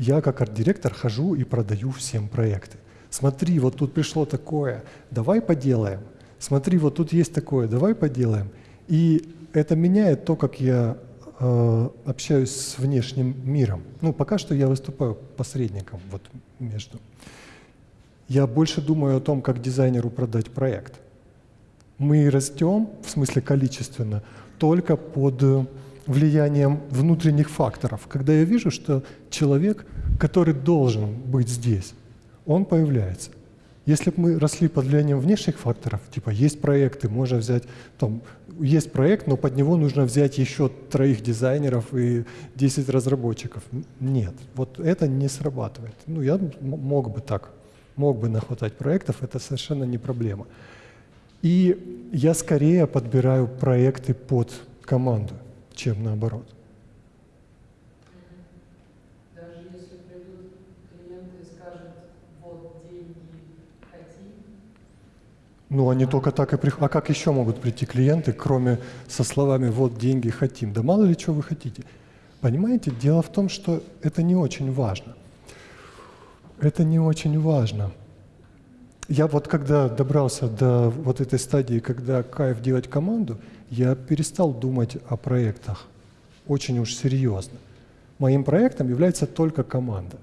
я как арт-директор хожу и продаю всем проекты. Смотри, вот тут пришло такое, давай поделаем. Смотри, вот тут есть такое, давай поделаем. И это меняет то, как я э, общаюсь с внешним миром. Ну, пока что я выступаю посредником вот между. Я больше думаю о том, как дизайнеру продать проект. Мы растем, в смысле количественно, только под влиянием внутренних факторов. Когда я вижу, что человек, который должен быть здесь, он появляется. Если бы мы росли под влиянием внешних факторов, типа есть проекты, можно взять, там, есть проект, но под него нужно взять еще троих дизайнеров и 10 разработчиков. Нет, вот это не срабатывает. Ну, я мог бы так мог бы нахватать проектов, это совершенно не проблема. И я скорее подбираю проекты под команду, чем наоборот. Даже если придут клиенты и скажут, вот деньги, хотим? Ну, они только так и приходят. А как еще могут прийти клиенты, кроме со словами «вот деньги хотим»? Да мало ли что вы хотите. Понимаете, дело в том, что это не очень важно. Это не очень важно. Я вот когда добрался до вот этой стадии, когда кайф делать команду, я перестал думать о проектах очень уж серьезно. Моим проектом является только команда.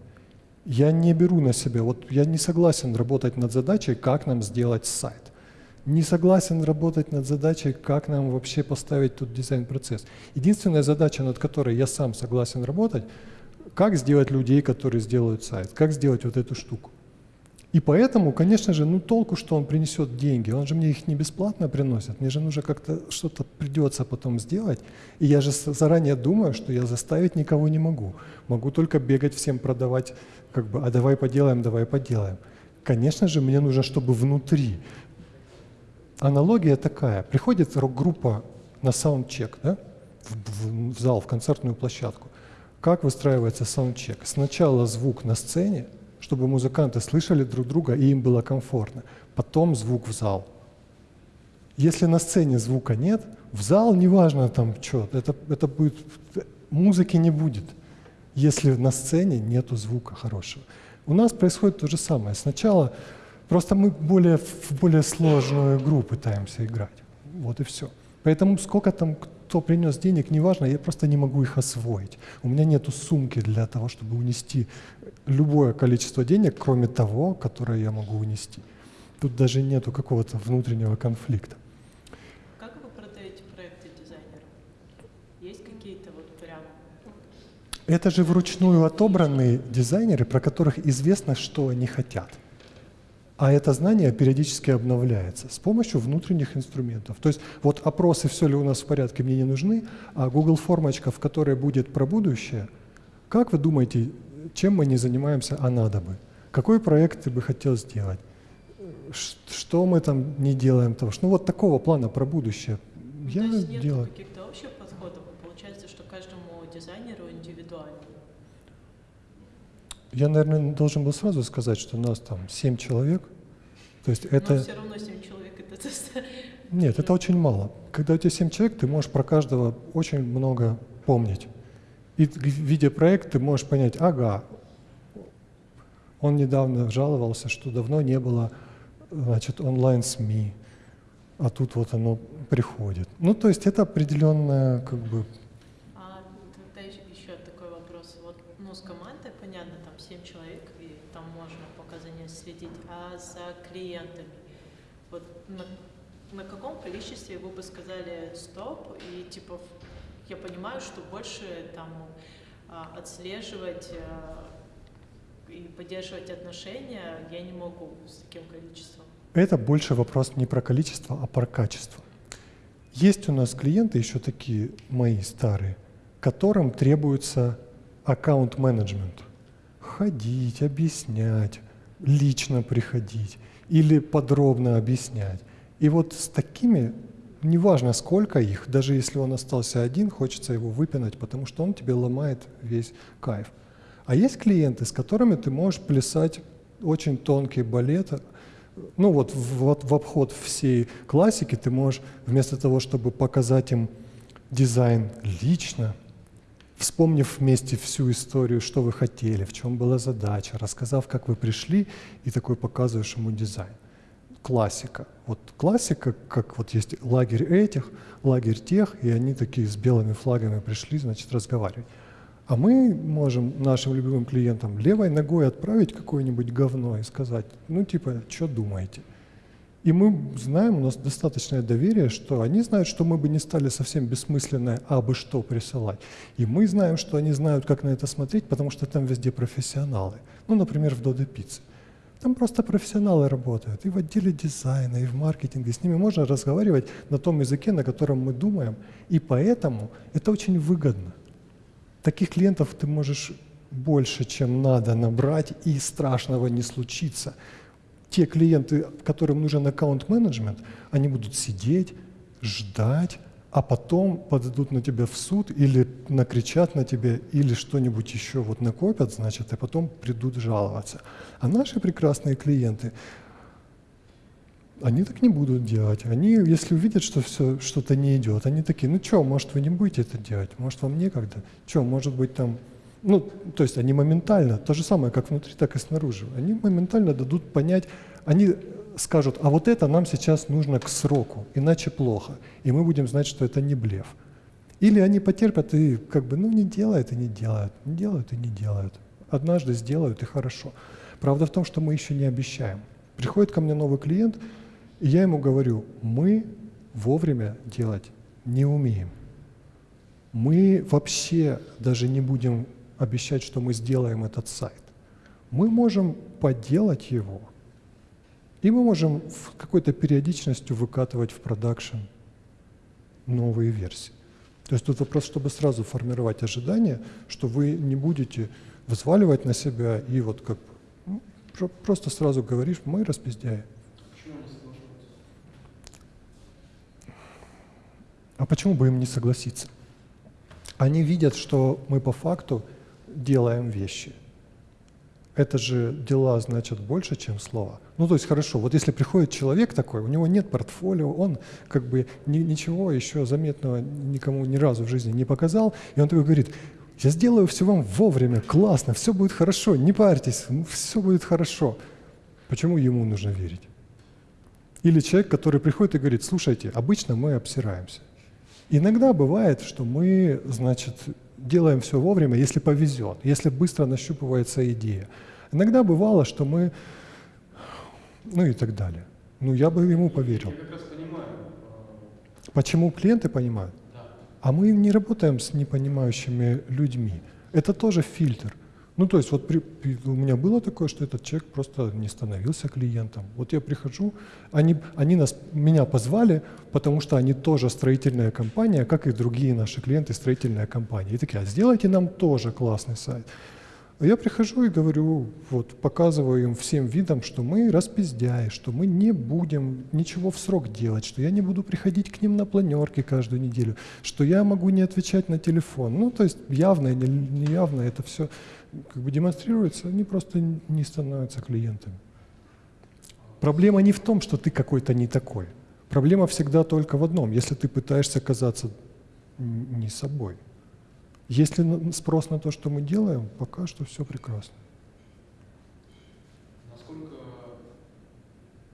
Я не беру на себя, вот я не согласен работать над задачей, как нам сделать сайт не согласен работать над задачей, как нам вообще поставить тут дизайн-процесс. Единственная задача, над которой я сам согласен работать, как сделать людей, которые сделают сайт, как сделать вот эту штуку. И поэтому, конечно же, ну толку, что он принесет деньги, он же мне их не бесплатно приносит, мне же нужно как-то что-то придется потом сделать. И я же заранее думаю, что я заставить никого не могу. Могу только бегать всем продавать, как бы, а давай поделаем, давай поделаем. Конечно же, мне нужно, чтобы внутри аналогия такая. Приходит рок-группа на саундчек, да? в, в, в зал, в концертную площадку. Как выстраивается саундчек? Сначала звук на сцене, чтобы музыканты слышали друг друга и им было комфортно. Потом звук в зал. Если на сцене звука нет, в зал неважно там что, это, это будет, музыки не будет, если на сцене нету звука хорошего. У нас происходит то же самое. Сначала Просто мы более, в более сложную игру пытаемся играть. Вот и все. Поэтому сколько там кто принес денег, неважно, я просто не могу их освоить. У меня нету сумки для того, чтобы унести любое количество денег, кроме того, которое я могу унести. Тут даже нету какого-то внутреннего конфликта. Как вы продаете проекты дизайнерам? Есть какие-то вот прям... Это же вручную отобранные дизайнеры, про которых известно, что они хотят. А это знание периодически обновляется с помощью внутренних инструментов. То есть вот опросы «все ли у нас в порядке» мне не нужны, а Google формочка, в которой будет про будущее, как вы думаете, чем мы не занимаемся, а надо бы? Какой проект ты бы хотел сделать? Что мы там не делаем того? Ну вот такого плана про будущее. Я То есть нет делаю. каких-то общих подходов? Получается, что каждому дизайнеру индивидуально? Я, наверное, должен был сразу сказать, что у нас там семь человек. То есть это... Но все равно семь человек это... <laughs> Нет, это очень мало. Когда у тебя семь человек, ты можешь про каждого очень много помнить. И видя проект, ты можешь понять, ага, он недавно жаловался, что давно не было значит, онлайн-СМИ, а тут вот оно приходит. Ну, то есть это определенная как бы клиентами. Вот на, на каком количестве вы бы сказали стоп и типа я понимаю, что больше там а, отслеживать а, и поддерживать отношения я не могу с таким количеством. Это больше вопрос не про количество, а про качество. Есть у нас клиенты еще такие мои старые, которым требуется аккаунт-менеджмент. Ходить, объяснять, лично приходить или подробно объяснять. И вот с такими, неважно сколько их, даже если он остался один, хочется его выпинать, потому что он тебе ломает весь кайф. А есть клиенты, с которыми ты можешь плясать очень тонкий балет, ну вот в, в обход всей классики ты можешь вместо того, чтобы показать им дизайн лично, вспомнив вместе всю историю, что вы хотели, в чем была задача, рассказав, как вы пришли, и такой показываешь ему дизайн. Классика. Вот классика, как вот есть лагерь этих, лагерь тех, и они такие с белыми флагами пришли, значит, разговаривать. А мы можем нашим любимым клиентам левой ногой отправить какое-нибудь говно и сказать, ну типа, что думаете? И мы знаем, у нас достаточное доверие, что они знают, что мы бы не стали совсем бессмысленное «абы что» присылать. И мы знаем, что они знают, как на это смотреть, потому что там везде профессионалы. Ну, например, в Додо Пицце. Там просто профессионалы работают и в отделе дизайна, и в маркетинге. С ними можно разговаривать на том языке, на котором мы думаем. И поэтому это очень выгодно. Таких клиентов ты можешь больше, чем надо набрать, и страшного не случится те клиенты, которым нужен аккаунт-менеджмент, они будут сидеть, ждать, а потом подадут на тебя в суд или накричат на тебя, или что-нибудь еще вот накопят, значит, а потом придут жаловаться. А наши прекрасные клиенты, Они так не будут делать. Они, если увидят, что все что-то не идет, они такие, ну что, может, вы не будете это делать, может, вам некогда, что, может быть, там, ну, то есть они моментально, то же самое, как внутри, так и снаружи, они моментально дадут понять, они скажут, а вот это нам сейчас нужно к сроку, иначе плохо, и мы будем знать, что это не блеф. Или они потерпят и как бы, ну, не делают и не делают, не делают и не делают. Однажды сделают и хорошо. Правда в том, что мы еще не обещаем. Приходит ко мне новый клиент, и я ему говорю, мы вовремя делать не умеем. Мы вообще даже не будем обещать, что мы сделаем этот сайт. Мы можем поделать его, и мы можем в какой-то периодичностью выкатывать в продакшн новые версии. То есть тут вопрос, чтобы сразу формировать ожидания, что вы не будете взваливать на себя и вот как ну, просто сразу говоришь, мы распиздяи. А почему бы им не согласиться? Они видят, что мы по факту делаем вещи. Это же дела значат больше, чем слова. Ну, то есть хорошо, вот если приходит человек такой, у него нет портфолио, он как бы ни, ничего еще заметного никому ни разу в жизни не показал, и он такой говорит, я сделаю все вам вовремя, классно, все будет хорошо, не парьтесь, все будет хорошо. Почему ему нужно верить? Или человек, который приходит и говорит, слушайте, обычно мы обсираемся. Иногда бывает, что мы, значит, делаем все вовремя, если повезет, если быстро нащупывается идея. Иногда бывало, что мы, ну и так далее. Ну, я бы ему поверил. Я как раз понимаю. Почему клиенты понимают? Да. А мы не работаем с непонимающими людьми. Это тоже фильтр. Ну, то есть вот при, у меня было такое, что этот человек просто не становился клиентом. Вот я прихожу, они, они нас, меня позвали, потому что они тоже строительная компания, как и другие наши клиенты, строительная компания. И такие, а сделайте нам тоже классный сайт. Я прихожу и говорю, вот показываю им всем видом, что мы распиздяи, что мы не будем ничего в срок делать, что я не буду приходить к ним на планерки каждую неделю, что я могу не отвечать на телефон. Ну, то есть явно или неявно это все как бы демонстрируется, они просто не становятся клиентами. Проблема не в том, что ты какой-то не такой. Проблема всегда только в одном, если ты пытаешься казаться не собой. Если спрос на то, что мы делаем, пока что все прекрасно. Насколько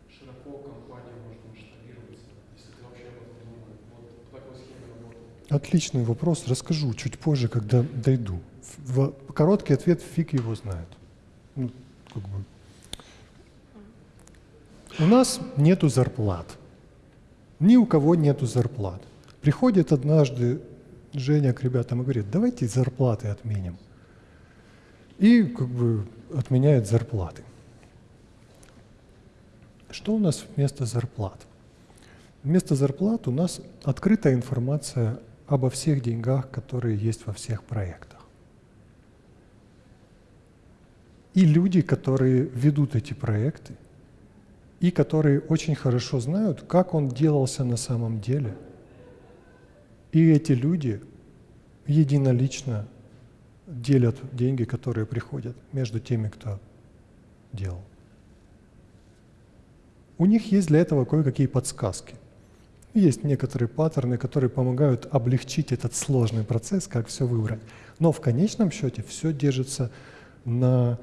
широко компания может масштабироваться, если ты вообще об этом думаешь? Вот по такой схеме работы. Отличный вопрос. Расскажу чуть позже, когда дойду. В, короткий ответ фиг его знает. Ну, как бы. У нас нету зарплат. Ни у кого нету зарплат. Приходит однажды Женя к ребятам и говорит, давайте зарплаты отменим. И как бы отменяет зарплаты. Что у нас вместо зарплат? Вместо зарплат у нас открытая информация обо всех деньгах, которые есть во всех проектах. И люди, которые ведут эти проекты, и которые очень хорошо знают, как он делался на самом деле – и эти люди единолично делят деньги, которые приходят между теми, кто делал. У них есть для этого кое-какие подсказки. Есть некоторые паттерны, которые помогают облегчить этот сложный процесс, как все выбрать. Но в конечном счете все держится на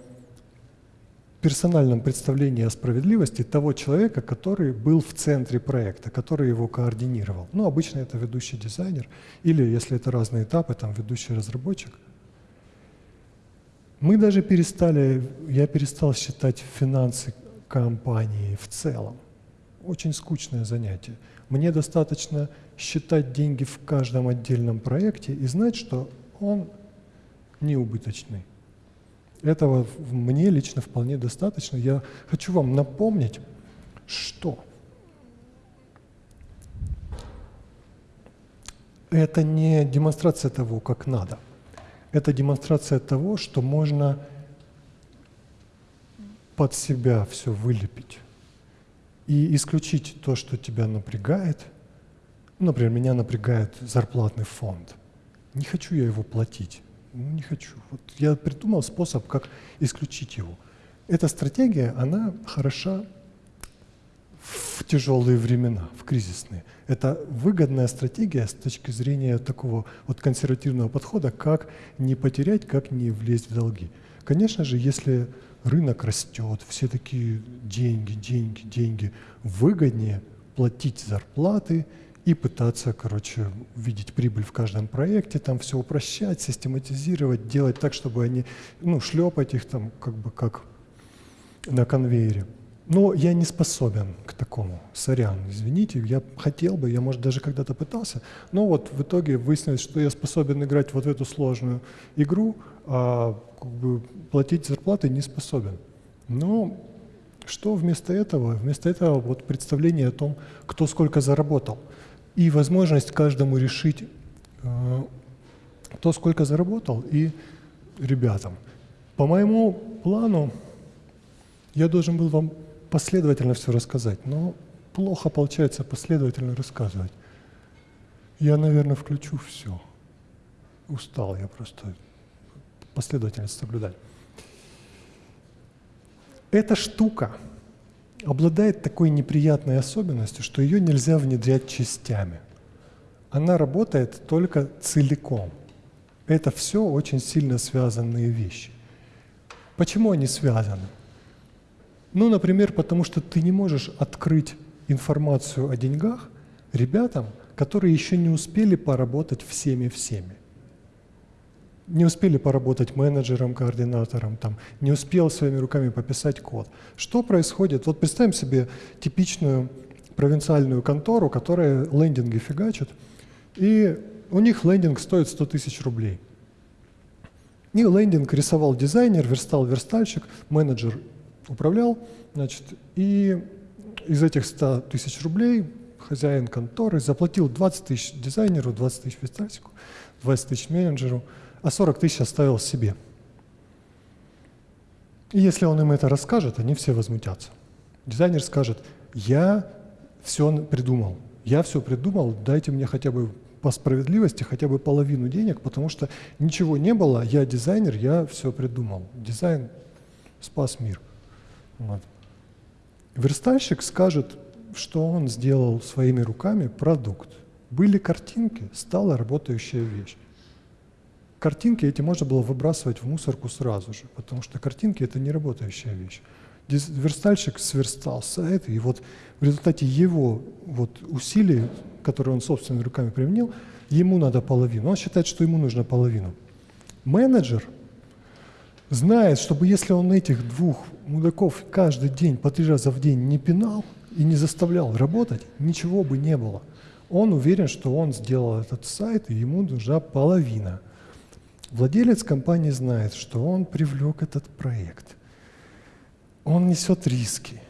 персональном представлении о справедливости того человека, который был в центре проекта, который его координировал. Ну, обычно это ведущий дизайнер, или, если это разные этапы, там, ведущий разработчик. Мы даже перестали, я перестал считать финансы компании в целом. Очень скучное занятие. Мне достаточно считать деньги в каждом отдельном проекте и знать, что он неубыточный. Этого мне лично вполне достаточно. Я хочу вам напомнить, что это не демонстрация того, как надо. Это демонстрация того, что можно под себя все вылепить и исключить то, что тебя напрягает. Например, меня напрягает зарплатный фонд. Не хочу я его платить. Ну, не хочу. Вот я придумал способ, как исключить его. Эта стратегия, она хороша в тяжелые времена, в кризисные. Это выгодная стратегия с точки зрения такого вот консервативного подхода, как не потерять, как не влезть в долги. Конечно же, если рынок растет, все такие деньги, деньги, деньги, выгоднее платить зарплаты и пытаться, короче, видеть прибыль в каждом проекте, там все упрощать, систематизировать, делать так, чтобы они, ну, шлепать их там как бы как на конвейере. Но я не способен к такому. Сорян, извините, я хотел бы, я, может, даже когда-то пытался, но вот в итоге выяснилось, что я способен играть вот в эту сложную игру, а как бы платить зарплаты не способен. Но что вместо этого? Вместо этого вот представление о том, кто сколько заработал. И возможность каждому решить, э, кто сколько заработал, и ребятам. По моему плану я должен был вам последовательно все рассказать, но плохо получается последовательно рассказывать. Я, наверное, включу все. Устал я просто последовательность соблюдать. Эта штука обладает такой неприятной особенностью, что ее нельзя внедрять частями. Она работает только целиком. Это все очень сильно связанные вещи. Почему они связаны? Ну, например, потому что ты не можешь открыть информацию о деньгах ребятам, которые еще не успели поработать всеми-всеми. Не успели поработать менеджером, координатором, там, не успел своими руками пописать код. Что происходит? Вот представим себе типичную провинциальную контору, которая лендинги фигачит, и у них лендинг стоит 100 тысяч рублей. И лендинг рисовал дизайнер, верстал верстальщик, менеджер управлял, значит, и из этих 100 тысяч рублей хозяин конторы заплатил 20 тысяч дизайнеру, 20 тысяч верстальщику, 20 тысяч менеджеру, а 40 тысяч оставил себе. И если он им это расскажет, они все возмутятся. Дизайнер скажет, я все придумал, я все придумал, дайте мне хотя бы по справедливости хотя бы половину денег, потому что ничего не было, я дизайнер, я все придумал. Дизайн спас мир. Вот. Верстальщик скажет, что он сделал своими руками продукт. Были картинки, стала работающая вещь. Картинки эти можно было выбрасывать в мусорку сразу же, потому что картинки — это не работающая вещь. Верстальщик сверстал сайт, и вот в результате его вот усилий, которые он собственными руками применил, ему надо половину. Он считает, что ему нужно половину. Менеджер знает, чтобы если он этих двух мудаков каждый день по три раза в день не пинал и не заставлял работать, ничего бы не было. Он уверен, что он сделал этот сайт, и ему нужна половина – Владелец компании знает, что он привлек этот проект. Он несет риски.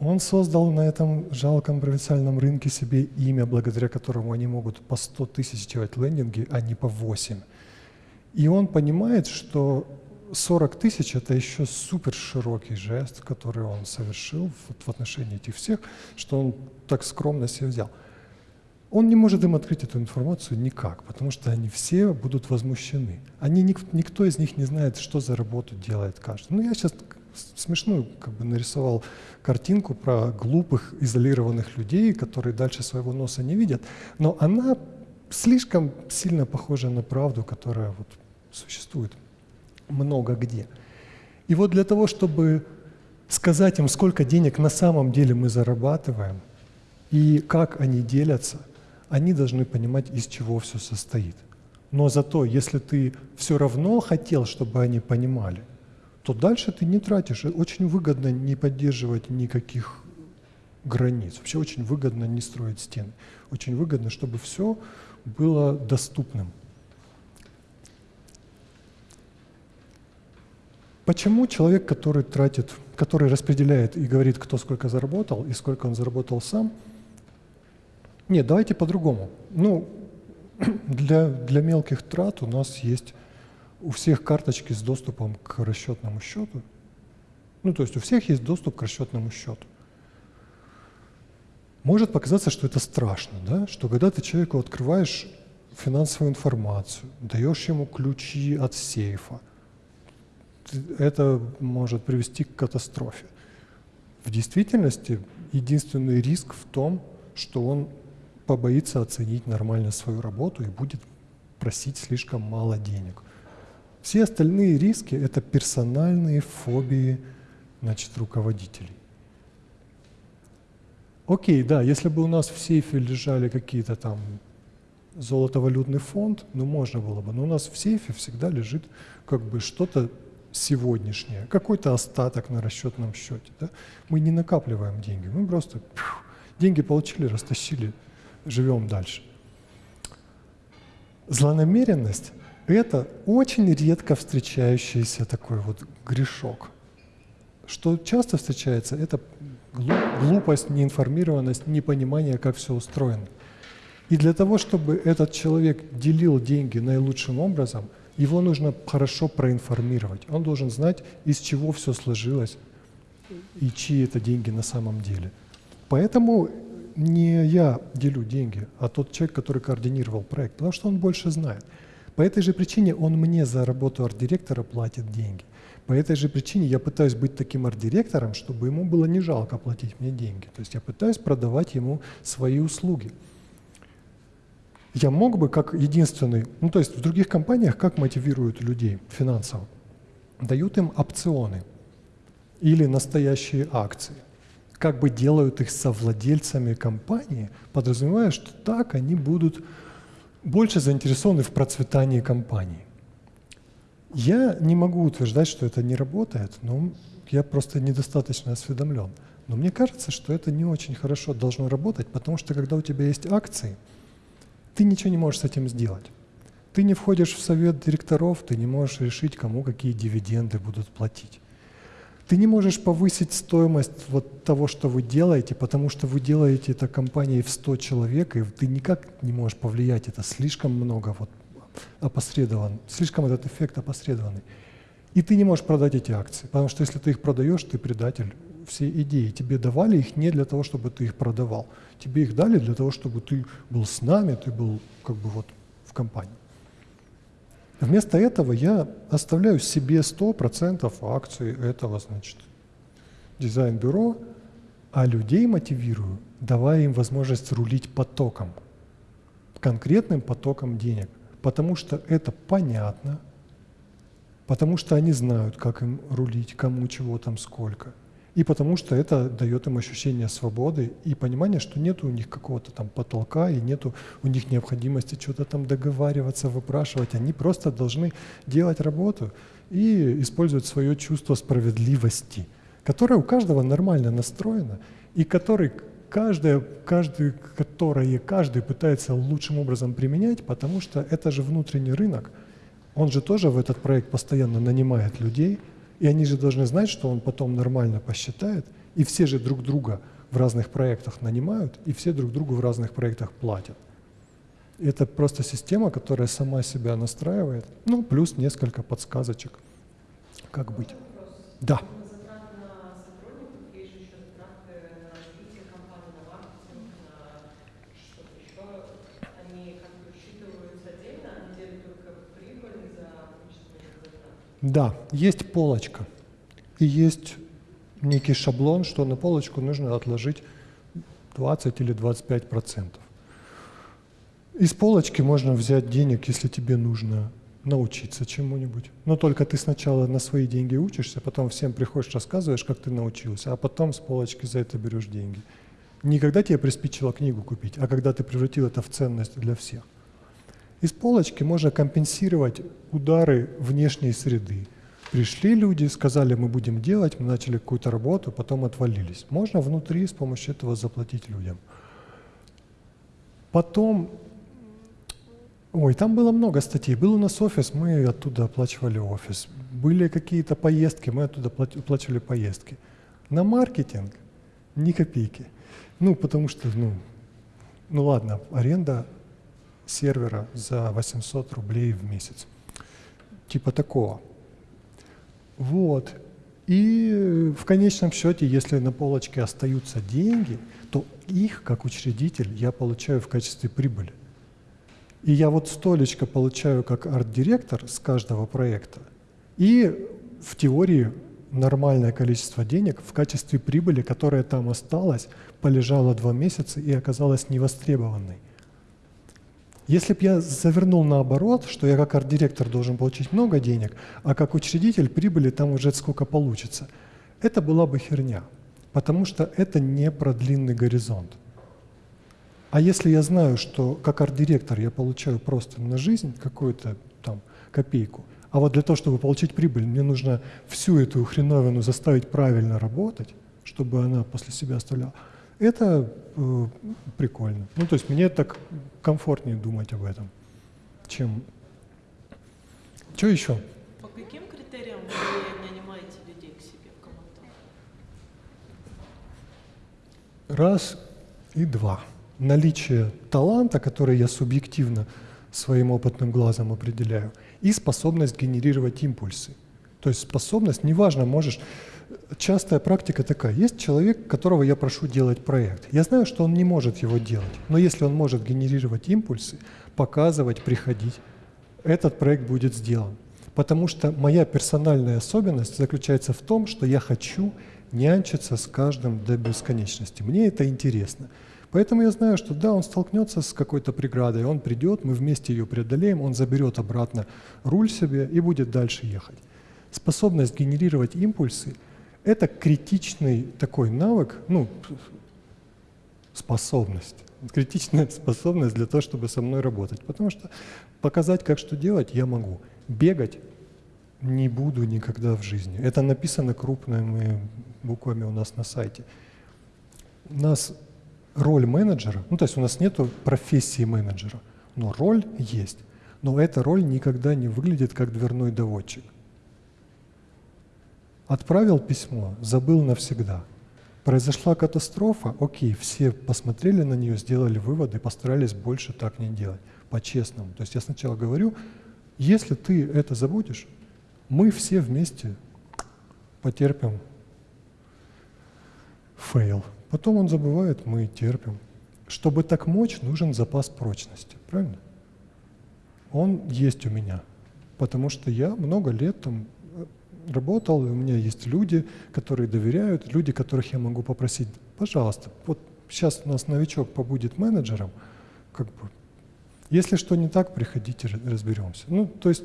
Он создал на этом жалком провинциальном рынке себе имя, благодаря которому они могут по 100 тысяч делать лендинги, а не по 8. И он понимает, что 40 тысяч – это еще супер широкий жест, который он совершил в, в отношении этих всех, что он так скромно себе взял. Он не может им открыть эту информацию никак, потому что они все будут возмущены. Они, никто из них не знает, что за работу делает каждый. Ну, я сейчас смешную как бы нарисовал картинку про глупых, изолированных людей, которые дальше своего носа не видят, но она слишком сильно похожа на правду, которая вот существует много где. И вот для того, чтобы сказать им, сколько денег на самом деле мы зарабатываем и как они делятся – они должны понимать, из чего все состоит. Но зато, если ты все равно хотел, чтобы они понимали, то дальше ты не тратишь. Очень выгодно не поддерживать никаких границ. Вообще очень выгодно не строить стены. Очень выгодно, чтобы все было доступным. Почему человек, который тратит, который распределяет и говорит, кто сколько заработал и сколько он заработал сам – нет, давайте по-другому. Ну, <clears throat> для, для мелких трат у нас есть у всех карточки с доступом к расчетному счету. Ну, то есть у всех есть доступ к расчетному счету. Может показаться, что это страшно, да? что когда ты человеку открываешь финансовую информацию, даешь ему ключи от сейфа, это может привести к катастрофе. В действительности единственный риск в том, что он побоится оценить нормально свою работу и будет просить слишком мало денег. Все остальные риски – это персональные фобии значит, руководителей. Окей, да, если бы у нас в сейфе лежали какие-то там золотовалютный фонд, ну можно было бы, но у нас в сейфе всегда лежит как бы что-то сегодняшнее, какой-то остаток на расчетном счете. Да? Мы не накапливаем деньги, мы просто пью, деньги получили, растащили, живем дальше. Злонамеренность – это очень редко встречающийся такой вот грешок. Что часто встречается – это глупость, неинформированность, непонимание, как все устроено. И для того, чтобы этот человек делил деньги наилучшим образом, его нужно хорошо проинформировать. Он должен знать, из чего все сложилось и чьи это деньги на самом деле. Поэтому не я делю деньги, а тот человек, который координировал проект, потому что он больше знает. По этой же причине он мне за работу арт-директора платит деньги. По этой же причине я пытаюсь быть таким арт-директором, чтобы ему было не жалко платить мне деньги. То есть я пытаюсь продавать ему свои услуги я мог бы как единственный, ну то есть в других компаниях как мотивируют людей финансово? Дают им опционы или настоящие акции. Как бы делают их совладельцами компании, подразумевая, что так они будут больше заинтересованы в процветании компании. Я не могу утверждать, что это не работает, но я просто недостаточно осведомлен. Но мне кажется, что это не очень хорошо должно работать, потому что когда у тебя есть акции – ты ничего не можешь с этим сделать. Ты не входишь в совет директоров, ты не можешь решить, кому какие дивиденды будут платить. Ты не можешь повысить стоимость вот того, что вы делаете, потому что вы делаете это компанией в 100 человек, и ты никак не можешь повлиять. Это слишком много вот опосредован, слишком этот эффект опосредованный. И ты не можешь продать эти акции, потому что если ты их продаешь, ты предатель всей идеи. Тебе давали их не для того, чтобы ты их продавал. Тебе их дали для того, чтобы ты был с нами, ты был как бы вот в компании. Вместо этого я оставляю себе 100% акций этого, значит, дизайн-бюро, а людей мотивирую, давая им возможность рулить потоком, конкретным потоком денег, потому что это понятно, потому что они знают, как им рулить, кому чего там сколько – и потому что это дает им ощущение свободы и понимание, что нет у них какого-то там потолка, и нет у них необходимости что-то там договариваться, выпрашивать. Они просто должны делать работу и использовать свое чувство справедливости, которое у каждого нормально настроено, и который каждое, каждый, которое каждый пытается лучшим образом применять, потому что это же внутренний рынок. Он же тоже в этот проект постоянно нанимает людей – и они же должны знать, что он потом нормально посчитает, и все же друг друга в разных проектах нанимают, и все друг другу в разных проектах платят. Это просто система, которая сама себя настраивает, ну, плюс несколько подсказочек, как быть. Да. Да, есть полочка и есть некий шаблон, что на полочку нужно отложить 20 или 25 процентов. Из полочки можно взять денег, если тебе нужно научиться чему-нибудь. Но только ты сначала на свои деньги учишься, потом всем приходишь, рассказываешь, как ты научился, а потом с полочки за это берешь деньги. Не когда тебе приспичило книгу купить, а когда ты превратил это в ценность для всех. Из полочки можно компенсировать удары внешней среды. Пришли люди, сказали, мы будем делать, мы начали какую-то работу, потом отвалились. Можно внутри с помощью этого заплатить людям. Потом, ой, там было много статей. Был у нас офис, мы оттуда оплачивали офис. Были какие-то поездки, мы оттуда оплачивали поездки. На маркетинг ни копейки. Ну, потому что, ну, ну ладно, аренда сервера за 800 рублей в месяц. Типа такого. Вот. И в конечном счете, если на полочке остаются деньги, то их, как учредитель, я получаю в качестве прибыли. И я вот столечко получаю как арт-директор с каждого проекта. И в теории нормальное количество денег в качестве прибыли, которая там осталась, полежала два месяца и оказалась невостребованной. Если бы я завернул наоборот, что я как арт-директор должен получить много денег, а как учредитель прибыли там уже сколько получится, это была бы херня, потому что это не про длинный горизонт. А если я знаю, что как арт-директор я получаю просто на жизнь какую-то там копейку, а вот для того, чтобы получить прибыль, мне нужно всю эту хреновину заставить правильно работать, чтобы она после себя оставляла, это э, прикольно. Ну, то есть мне так комфортнее думать об этом, чем... Что еще? По каким критериям вы нанимаете людей к себе в команду? Раз и два. Наличие таланта, который я субъективно своим опытным глазом определяю, и способность генерировать импульсы. То есть способность, неважно, можешь... Частая практика такая. Есть человек, которого я прошу делать проект. Я знаю, что он не может его делать, но если он может генерировать импульсы, показывать, приходить, этот проект будет сделан. Потому что моя персональная особенность заключается в том, что я хочу нянчиться с каждым до бесконечности. Мне это интересно. Поэтому я знаю, что да, он столкнется с какой-то преградой, он придет, мы вместе ее преодолеем, он заберет обратно руль себе и будет дальше ехать. Способность генерировать импульсы – это критичный такой навык, ну, способность, критичная способность для того, чтобы со мной работать. Потому что показать, как что делать, я могу. Бегать не буду никогда в жизни. Это написано крупными буквами у нас на сайте. У нас роль менеджера, ну то есть у нас нет профессии менеджера, но роль есть. Но эта роль никогда не выглядит как дверной доводчик. Отправил письмо, забыл навсегда. Произошла катастрофа, окей, все посмотрели на нее, сделали выводы, постарались больше так не делать, по-честному. То есть я сначала говорю, если ты это забудешь, мы все вместе потерпим фейл. Потом он забывает, мы терпим. Чтобы так мочь, нужен запас прочности, правильно? Он есть у меня, потому что я много лет там работал, у меня есть люди, которые доверяют, люди, которых я могу попросить, пожалуйста, вот сейчас у нас новичок побудет менеджером, как бы, если что не так, приходите, разберемся. Ну, то есть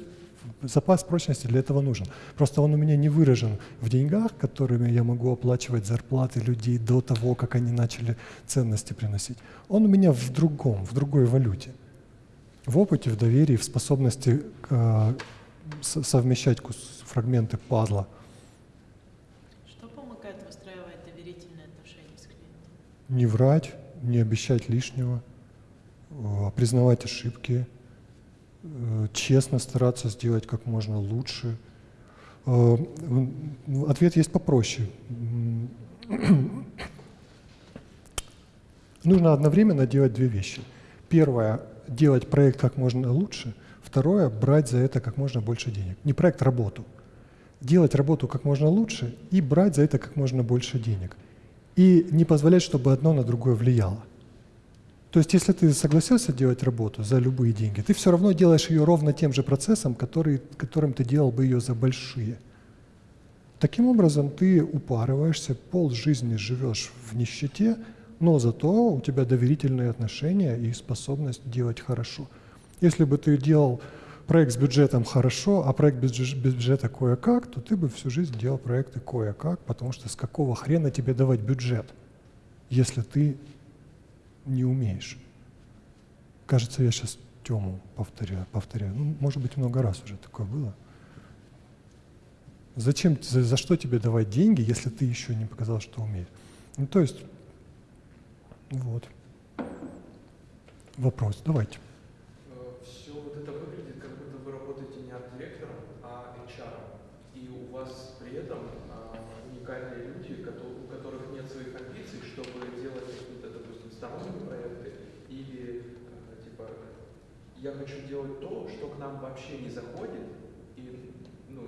запас прочности для этого нужен. Просто он у меня не выражен в деньгах, которыми я могу оплачивать зарплаты людей до того, как они начали ценности приносить. Он у меня в другом, в другой валюте. В опыте, в доверии, в способности э, совмещать фрагменты пазла. Что помогает выстраивать доверительные отношения с клиентом? Не врать, не обещать лишнего, э, признавать ошибки – Э, честно стараться сделать как можно лучше. Э, ответ есть попроще. Нужно одновременно делать две вещи. Первое – делать проект как можно лучше. Второе – брать за это как можно больше денег. Не проект, работу. Делать работу как можно лучше и брать за это как можно больше денег. И не позволять, чтобы одно на другое влияло. То есть, если ты согласился делать работу за любые деньги, ты все равно делаешь ее ровно тем же процессом, который, которым ты делал бы ее за большие. Таким образом, ты упарываешься, пол жизни живешь в нищете, но зато у тебя доверительные отношения и способность делать хорошо. Если бы ты делал проект с бюджетом хорошо, а проект без бюджета кое-как, то ты бы всю жизнь делал проекты кое-как, потому что с какого хрена тебе давать бюджет, если ты не умеешь. Кажется, я сейчас Тему повторяю, повторяю. Ну, может быть, много раз уже такое было. Зачем, за, за что тебе давать деньги, если ты еще не показал, что умеешь? Ну, то есть, вот. Вопрос, давайте. Я хочу делать то, что к нам вообще не заходит, и ну,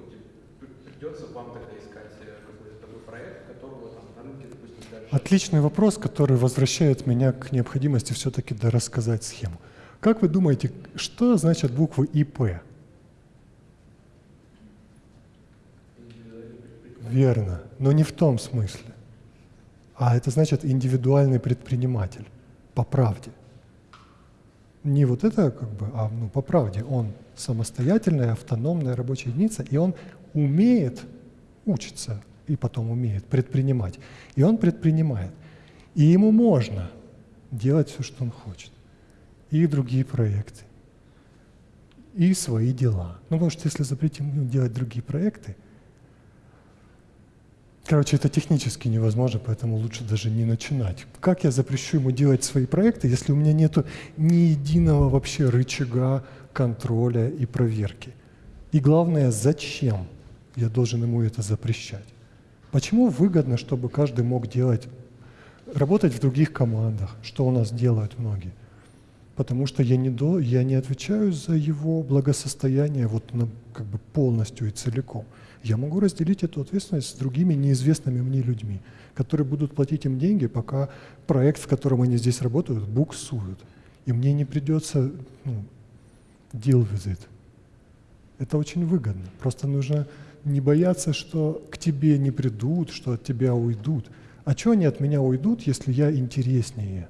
придется вам тогда искать э, какой-то такой проект, которого там на рынке, допустим, дальше. Отличный вопрос, который возвращает меня к необходимости все-таки дорассказать схему. Как вы думаете, что значат буквы ИП? Верно, но не в том смысле. А это значит индивидуальный предприниматель, по правде. Не вот это как бы, а ну, по правде. Он самостоятельная, автономная рабочая единица, и он умеет учиться и потом умеет предпринимать. И он предпринимает. И ему можно делать все, что он хочет. И другие проекты. И свои дела. Ну, потому что если запретим делать другие проекты, Короче, это технически невозможно, поэтому лучше даже не начинать. Как я запрещу ему делать свои проекты, если у меня нет ни единого вообще рычага контроля и проверки? И главное, зачем я должен ему это запрещать? Почему выгодно, чтобы каждый мог делать, работать в других командах, что у нас делают многие? Потому что я не, до, я не отвечаю за его благосостояние вот на, как бы полностью и целиком. Я могу разделить эту ответственность с другими неизвестными мне людьми, которые будут платить им деньги, пока проект, в котором они здесь работают, буксуют. И мне не придется ну, deal with it. Это очень выгодно. Просто нужно не бояться, что к тебе не придут, что от тебя уйдут. А что они от меня уйдут, если я интереснее?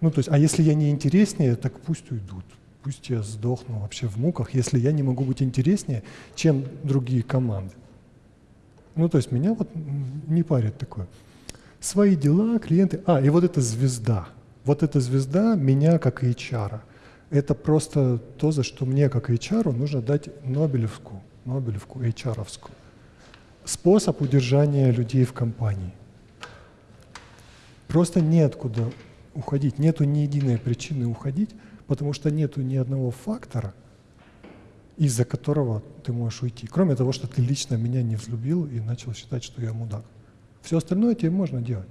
Ну, то есть, а если я не интереснее, так пусть уйдут пусть я сдохну вообще в муках, если я не могу быть интереснее, чем другие команды. Ну, то есть меня вот не парит такое. Свои дела, клиенты. А, и вот эта звезда. Вот эта звезда меня как HR. Это просто то, за что мне как HR нужно дать Нобелевскую, Нобелевку HR-овскую. Способ удержания людей в компании. Просто неоткуда уходить, нету ни единой причины уходить, потому что нету ни одного фактора, из-за которого ты можешь уйти. Кроме того, что ты лично меня не взлюбил и начал считать, что я мудак. Все остальное тебе можно делать.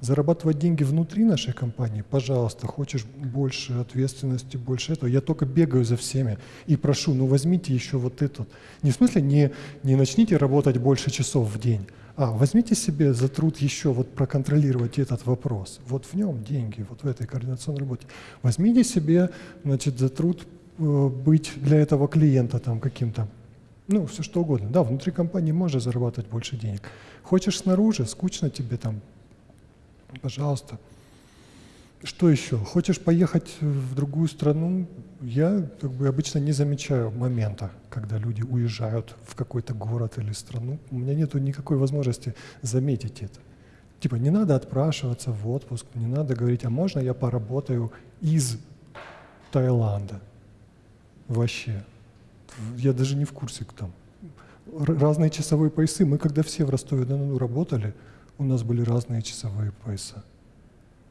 Зарабатывать деньги внутри нашей компании, пожалуйста, хочешь больше ответственности, больше этого. Я только бегаю за всеми и прошу, ну возьмите еще вот этот. Не в смысле, не, не начните работать больше часов в день, а возьмите себе за труд еще вот проконтролировать этот вопрос. Вот в нем деньги, вот в этой координационной работе. Возьмите себе, значит, за труд э, быть для этого клиента там каким-то ну, все что угодно. Да, внутри компании можно зарабатывать больше денег. Хочешь снаружи, скучно тебе там, пожалуйста. Что еще? Хочешь поехать в другую страну? Я как бы обычно не замечаю момента, когда люди уезжают в какой-то город или страну. У меня нет никакой возможности заметить это. Типа не надо отпрашиваться в отпуск, не надо говорить, а можно я поработаю из Таиланда? Вообще. Я даже не в курсе, там. Разные часовые поясы. Мы когда все в Ростове-на-Дону работали, у нас были разные часовые пояса.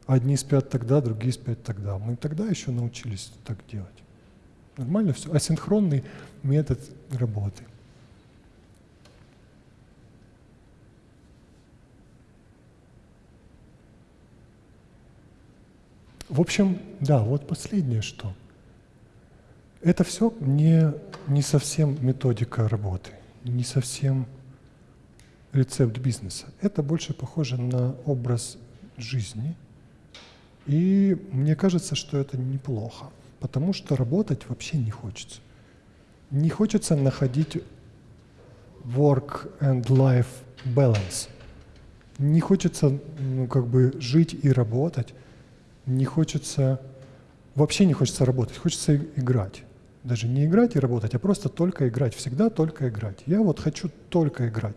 Одни спят тогда, другие спят тогда. Мы тогда еще научились так делать. Нормально все. Асинхронный метод работы. В общем, да, вот последнее что. Это все не, не совсем методика работы, не совсем рецепт бизнеса. Это больше похоже на образ жизни. И мне кажется, что это неплохо, потому что работать вообще не хочется. Не хочется находить work and life balance. Не хочется ну, как бы жить и работать. Не хочется, вообще не хочется работать, хочется играть. Даже не играть и работать, а просто только играть. Всегда только играть. Я вот хочу только играть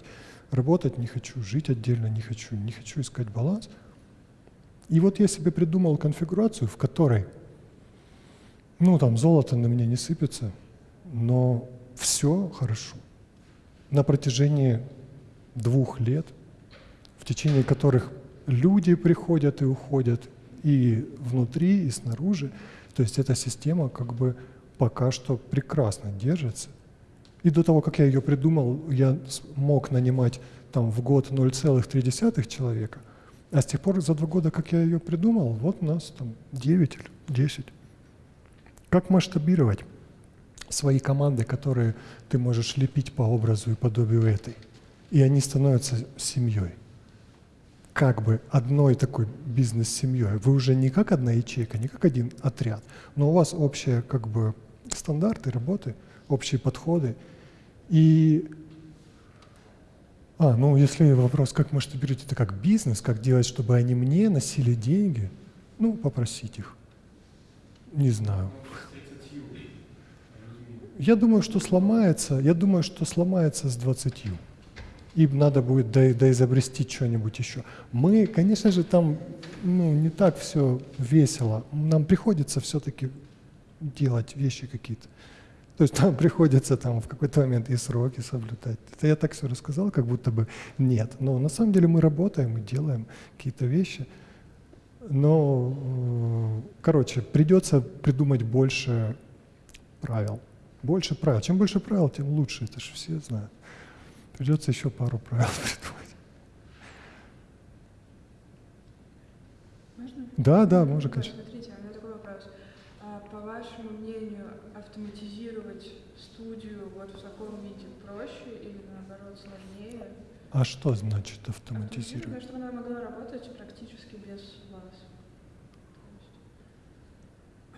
работать не хочу, жить отдельно не хочу, не хочу искать баланс. И вот я себе придумал конфигурацию, в которой, ну там золото на меня не сыпется, но все хорошо. На протяжении двух лет, в течение которых люди приходят и уходят и внутри, и снаружи, то есть эта система как бы пока что прекрасно держится. И до того, как я ее придумал, я мог нанимать там в год 0,3 человека, а с тех пор, за два года, как я ее придумал, вот у нас там 9 или 10. Как масштабировать свои команды, которые ты можешь лепить по образу и подобию этой? И они становятся семьей. Как бы одной такой бизнес-семьей. Вы уже не как одна ячейка, не как один отряд, но у вас общие как бы стандарты работы, общие подходы. И А, ну если вопрос, как масштабировать это как бизнес, как делать, чтобы они мне носили деньги, ну, попросить их. Не знаю. Я думаю, что сломается, я думаю, что сломается с 20. Им надо будет до, доизобрести что-нибудь еще. Мы, конечно же, там ну, не так все весело. Нам приходится все-таки делать вещи какие-то. То есть нам <laughs> приходится там в какой-то момент и сроки соблюдать. Это я так все рассказал, как будто бы нет. Но на самом деле мы работаем и делаем какие-то вещи. Но, э, короче, придется придумать больше правил. Больше правил. Чем больше правил, тем лучше. Это же все знают. Придется еще пару правил <laughs> придумать. Можно? Да, да, можно, конечно. Смотрите, у меня такой вопрос. А, по вашему мнению, автоматизировать студию вот в таком виде проще или наоборот сложнее? А что значит автоматизировать? Чтобы она могла работать практически без вас.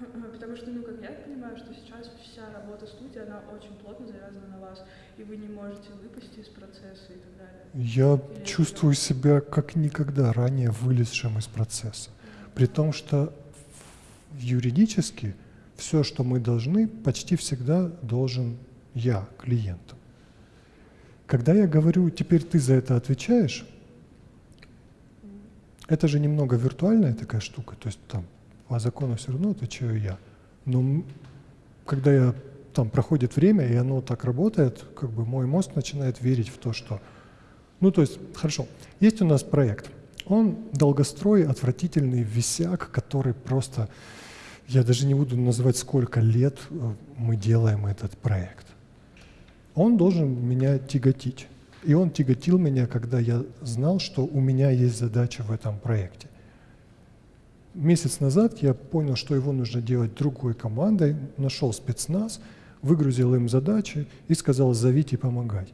<clears throat> Потому что, ну, как я понимаю, что сейчас вся работа студии, она очень плотно завязана на вас, и вы не можете выпасть из процесса и так далее. Я Или чувствую это- себя как никогда ранее вылезшим из процесса. При том, что юридически все, что мы должны, почти всегда должен я клиенту. Когда я говорю, теперь ты за это отвечаешь, это же немного виртуальная такая штука, то есть там по закону все равно отвечаю я. Но когда я там проходит время, и оно так работает, как бы мой мозг начинает верить в то, что... Ну, то есть, хорошо, есть у нас проект. Он долгострой, отвратительный висяк, который просто... Я даже не буду называть, сколько лет э, мы делаем этот проект. Он должен меня тяготить. И он тяготил меня, когда я знал, что у меня есть задача в этом проекте. Месяц назад я понял, что его нужно делать другой командой, нашел спецназ, выгрузил им задачи и сказал «зовите помогать».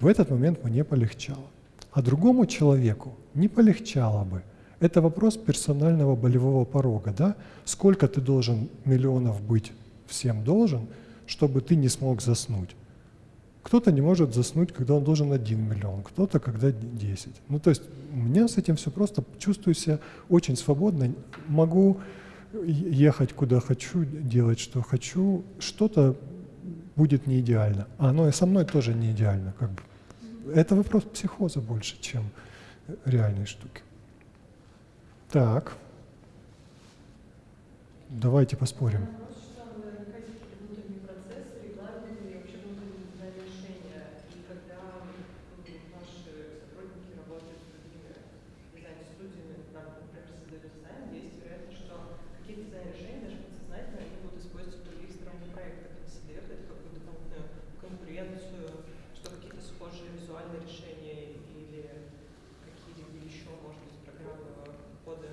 В этот момент мне полегчало. А другому человеку не полегчало бы. Это вопрос персонального болевого порога, да? Сколько ты должен миллионов быть всем должен, чтобы ты не смог заснуть? Кто-то не может заснуть, когда он должен 1 миллион, кто-то когда 10. Ну, то есть у меня с этим все просто, чувствую себя очень свободно, могу ехать куда хочу, делать что хочу, что-то будет не идеально, а оно и со мной тоже не идеально. Как бы. Это вопрос психоза больше, чем реальной штуки. Так, давайте поспорим. Вопрос, что там наверняка есть какие-то внутренние процессы, регламенты и вообще внутренние дизайн решения. И когда м, ваши сотрудники работают с другими дизайн-студиями, там, например, создают дизайн, есть вероятность, что какие-то дизайн-решения даже подсознательно они будут использовать в других сторонних проектах. Это создает это какую-то дополнительную конкуренцию, что какие-то схожие визуальные решения или какие-либо еще, может быть, программного кода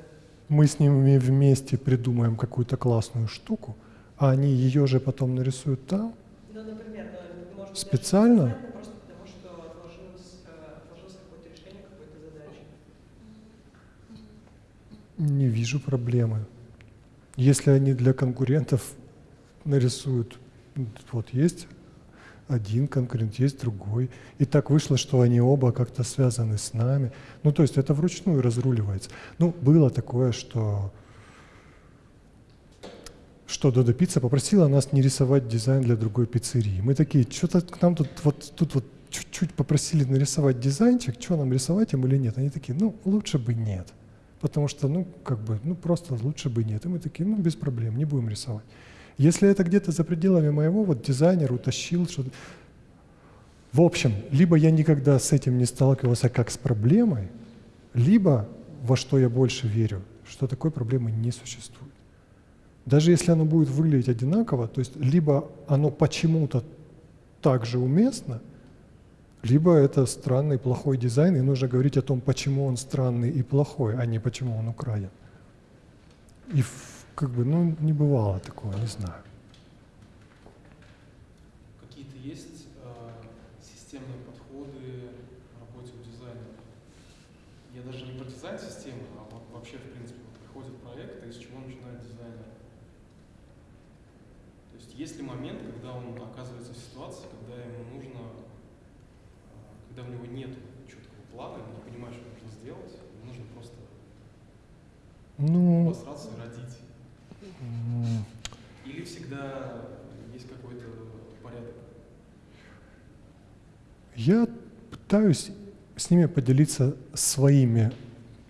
Мы с ними вместе придумаем какую-то классную штуку, а они ее же потом нарисуют там. Ну, например, быть, Специально? даже э. Не вижу проблемы. Если они для конкурентов нарисуют, вот есть один конкурент, есть другой. И так вышло, что они оба как-то связаны с нами. Ну, то есть это вручную разруливается. Ну, было такое, что что Додо Пицца попросила нас не рисовать дизайн для другой пиццерии. Мы такие, что-то к нам тут вот, тут вот чуть-чуть попросили нарисовать дизайнчик, что нам рисовать им или нет. Они такие, ну, лучше бы нет. Потому что, ну, как бы, ну, просто лучше бы нет. И мы такие, ну, без проблем, не будем рисовать. Если это где-то за пределами моего, вот дизайнер утащил что-то. В общем, либо я никогда с этим не сталкивался как с проблемой, либо, во что я больше верю, что такой проблемы не существует. Даже если оно будет выглядеть одинаково, то есть либо оно почему-то так же уместно, либо это странный плохой дизайн, и нужно говорить о том, почему он странный и плохой, а не почему он украден. И как бы, ну, не бывало такого, не знаю. Какие-то есть э, системные подходы к работе у дизайнера? Я даже не про дизайн системы, а вот вообще, в принципе, вот приходит проект, и с чего начинает дизайнер? То есть есть ли момент, когда он оказывается в ситуации, когда ему нужно, э, когда у него нет планы, не понимаешь, что нужно сделать, нужно просто Ну, обосраться и родить. Или всегда есть какой-то порядок? я пытаюсь с ними поделиться своими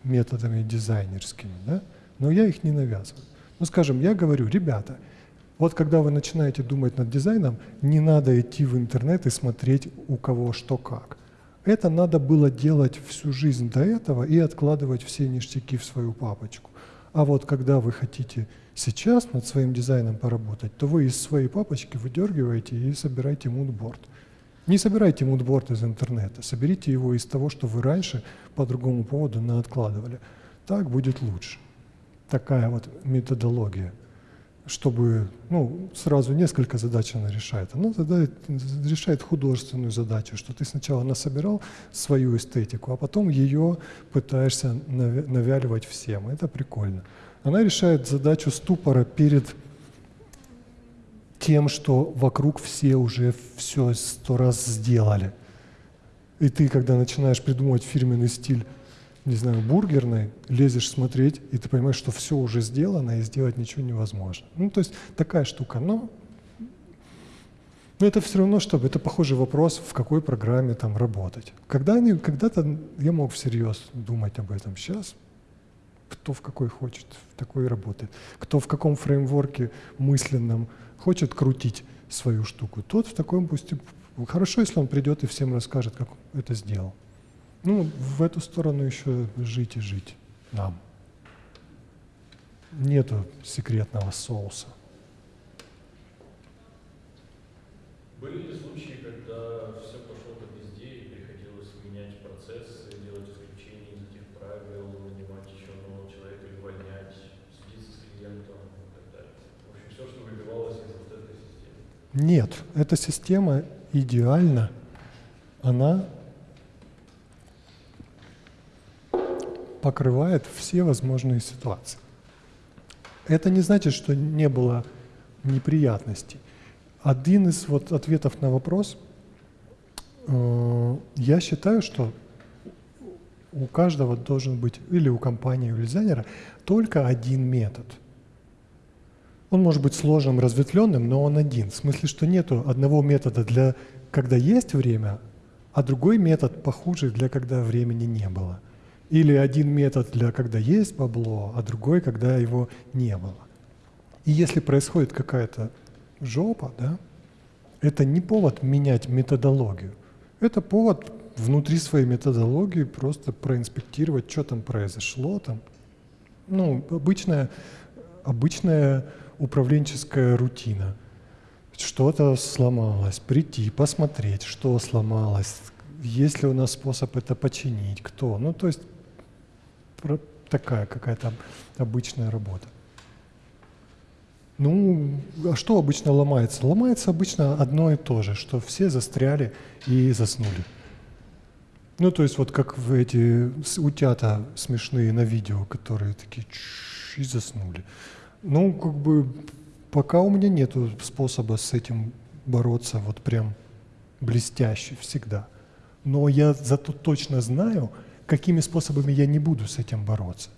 методами дизайнерскими, да? но я их не навязываю. Ну, скажем, я говорю, ребята, вот когда вы начинаете думать над дизайном, не надо идти в интернет и смотреть у кого что как. Это надо было делать всю жизнь до этого и откладывать все ништяки в свою папочку. А вот когда вы хотите сейчас над своим дизайном поработать, то вы из своей папочки выдергиваете и собираете мудборд. Не собирайте мудборд из интернета, соберите его из того, что вы раньше по другому поводу откладывали. Так будет лучше. Такая вот методология, чтобы ну, сразу несколько задач она решает. Она задает, решает художественную задачу, что ты сначала насобирал свою эстетику, а потом ее пытаешься навя- навяливать всем. Это прикольно. Она решает задачу ступора перед тем, что вокруг все уже все сто раз сделали. И ты, когда начинаешь придумывать фирменный стиль, не знаю, бургерной, лезешь смотреть, и ты понимаешь, что все уже сделано, и сделать ничего невозможно. Ну, то есть такая штука. Но, но это все равно, чтобы это похожий вопрос, в какой программе там работать. Когда они, когда-то я мог всерьез думать об этом. Сейчас кто в какой хочет, в такой работает. Кто в каком фреймворке мысленном хочет крутить свою штуку, тот в таком пусть Хорошо, если он придет и всем расскажет, как это сделал. Ну, в эту сторону еще жить и жить нам. Нету секретного соуса. Были ли случаи, когда все пошло по пизде и приходилось менять процессы, делать исключения из этих правил, нанимать еще нового человека или увольнять, судиться с клиентом и так далее? В общем, все, что выбивалось из вот этой системы. Нет, эта система идеальна. Она покрывает все возможные ситуации. Это не значит, что не было неприятностей. Один из вот ответов на вопрос, э, я считаю, что у каждого должен быть, или у компании, у дизайнера, только один метод – он может быть сложным, разветвленным, но он один. В смысле, что нету одного метода для когда есть время, а другой метод похуже для когда времени не было. Или один метод для когда есть бабло, а другой, когда его не было. И если происходит какая-то жопа, да, это не повод менять методологию. Это повод внутри своей методологии просто проинспектировать, что там произошло там. Ну, обычная, обычная управленческая рутина. Что-то сломалось, прийти, посмотреть, что сломалось, есть ли у нас способ это починить, кто. Ну, то есть такая какая-то обычная работа. Ну, а что обычно ломается? Ломается обычно одно и то же, что все застряли и заснули. Ну, то есть вот как в эти утята смешные на видео, которые такие и заснули. Ну, как бы пока у меня нет способа с этим бороться вот прям блестяще всегда. Но я зато точно знаю, какими способами я не буду с этим бороться.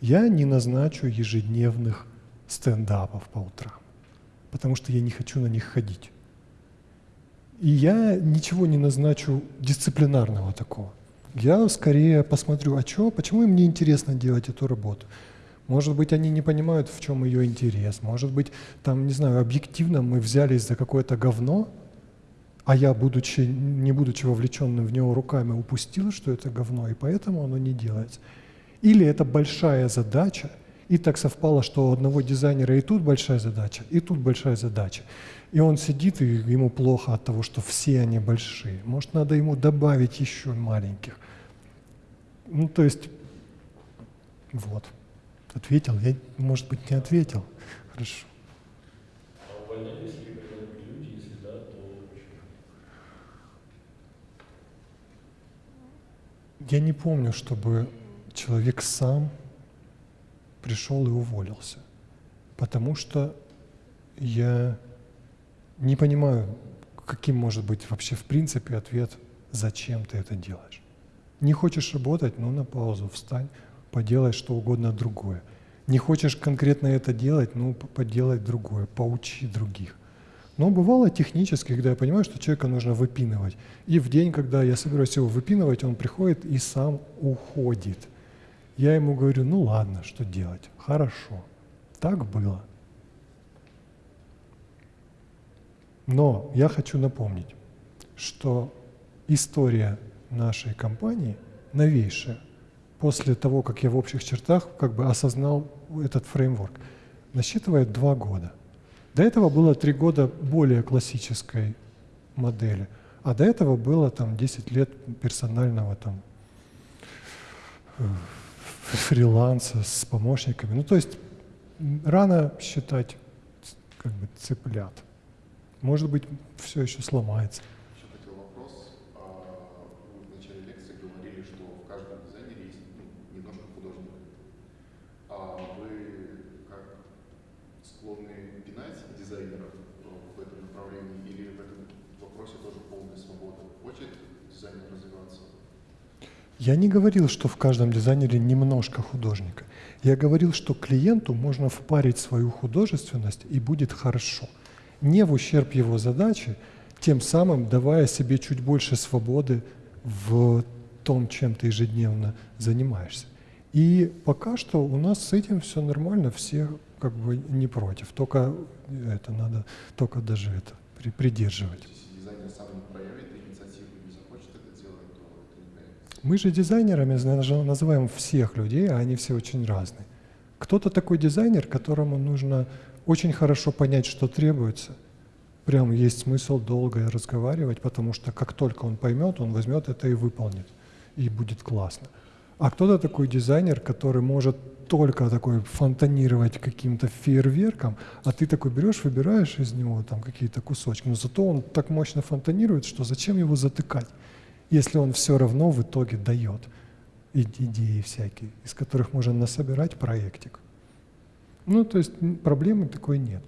Я не назначу ежедневных стендапов по утрам, потому что я не хочу на них ходить. И я ничего не назначу дисциплинарного такого. Я скорее посмотрю, а чё, почему им не интересно делать эту работу. Может быть, они не понимают, в чем ее интерес. Может быть, там, не знаю, объективно мы взялись за какое-то говно, а я, будучи, не будучи вовлеченным в него руками, упустил, что это говно, и поэтому оно не делается. Или это большая задача, и так совпало, что у одного дизайнера и тут большая задача, и тут большая задача. И он сидит, и ему плохо от того, что все они большие. Может, надо ему добавить еще маленьких. Ну, то есть, вот. Ответил? Я, может быть, не ответил. Хорошо. А увольнялись ли когда-нибудь люди, если да, то почему? Я не помню, чтобы человек сам пришел и уволился. Потому что я не понимаю, каким может быть вообще в принципе ответ, зачем ты это делаешь. Не хочешь работать, ну на паузу встань, поделай что угодно другое. Не хочешь конкретно это делать, ну поделай другое, поучи других. Но бывало технически, когда я понимаю, что человека нужно выпинывать. И в день, когда я собираюсь его выпинывать, он приходит и сам уходит. Я ему говорю, ну ладно, что делать? Хорошо. Так было. Но я хочу напомнить, что история нашей компании новейшая. После того, как я в общих чертах как бы осознал этот фреймворк, насчитывает два года. До этого было три года более классической модели, а до этого было там 10 лет персонального там э, фриланса с помощниками. Ну, то есть рано считать как бы цыплят. Может быть, все еще сломается. Еще хотел вопрос. А, вы в начале лекции говорили, что в каждом дизайнере есть ну, немножко художника. А вы как склонны пинать дизайнеров в этом направлении или в этом вопросе тоже полная свобода? Хочет дизайнер развиваться? Я не говорил, что в каждом дизайнере немножко художника. Я говорил, что клиенту можно впарить свою художественность и будет хорошо – не в ущерб его задачи, тем самым давая себе чуть больше свободы в том, чем ты ежедневно занимаешься. И пока что у нас с этим все нормально, все как бы не против. Только это надо, только даже это при, придерживать. Дизайнер сам проявит инициативу, не захочет это делать, то это не появится. Мы же дизайнерами называем всех людей, а они все очень разные. Кто-то такой дизайнер, которому нужно очень хорошо понять, что требуется. Прям есть смысл долго разговаривать, потому что как только он поймет, он возьмет это и выполнит, и будет классно. А кто-то такой дизайнер, который может только такой фонтанировать каким-то фейерверком, а ты такой берешь, выбираешь из него там какие-то кусочки, но зато он так мощно фонтанирует, что зачем его затыкать, если он все равно в итоге дает идеи всякие, из которых можно насобирать проектик. Ну, то есть проблемы такой нет.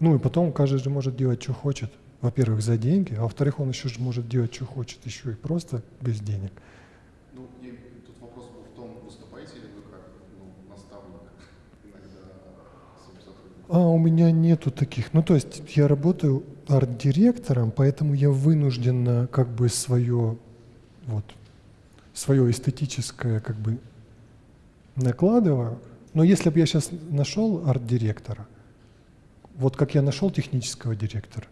Ну и потом каждый же может делать, что хочет. Во-первых, за деньги, а во-вторых, он еще же может делать, что хочет, еще и просто без денег. Ну, и тут вопрос был в том, выступаете ли вы как ну, наставник иногда? А у меня нету таких. Ну, то есть я работаю арт-директором, поэтому я вынужденно как бы свое, вот, свое эстетическое как бы накладываю, но если бы я сейчас нашел арт-директора, вот как я нашел технического директора,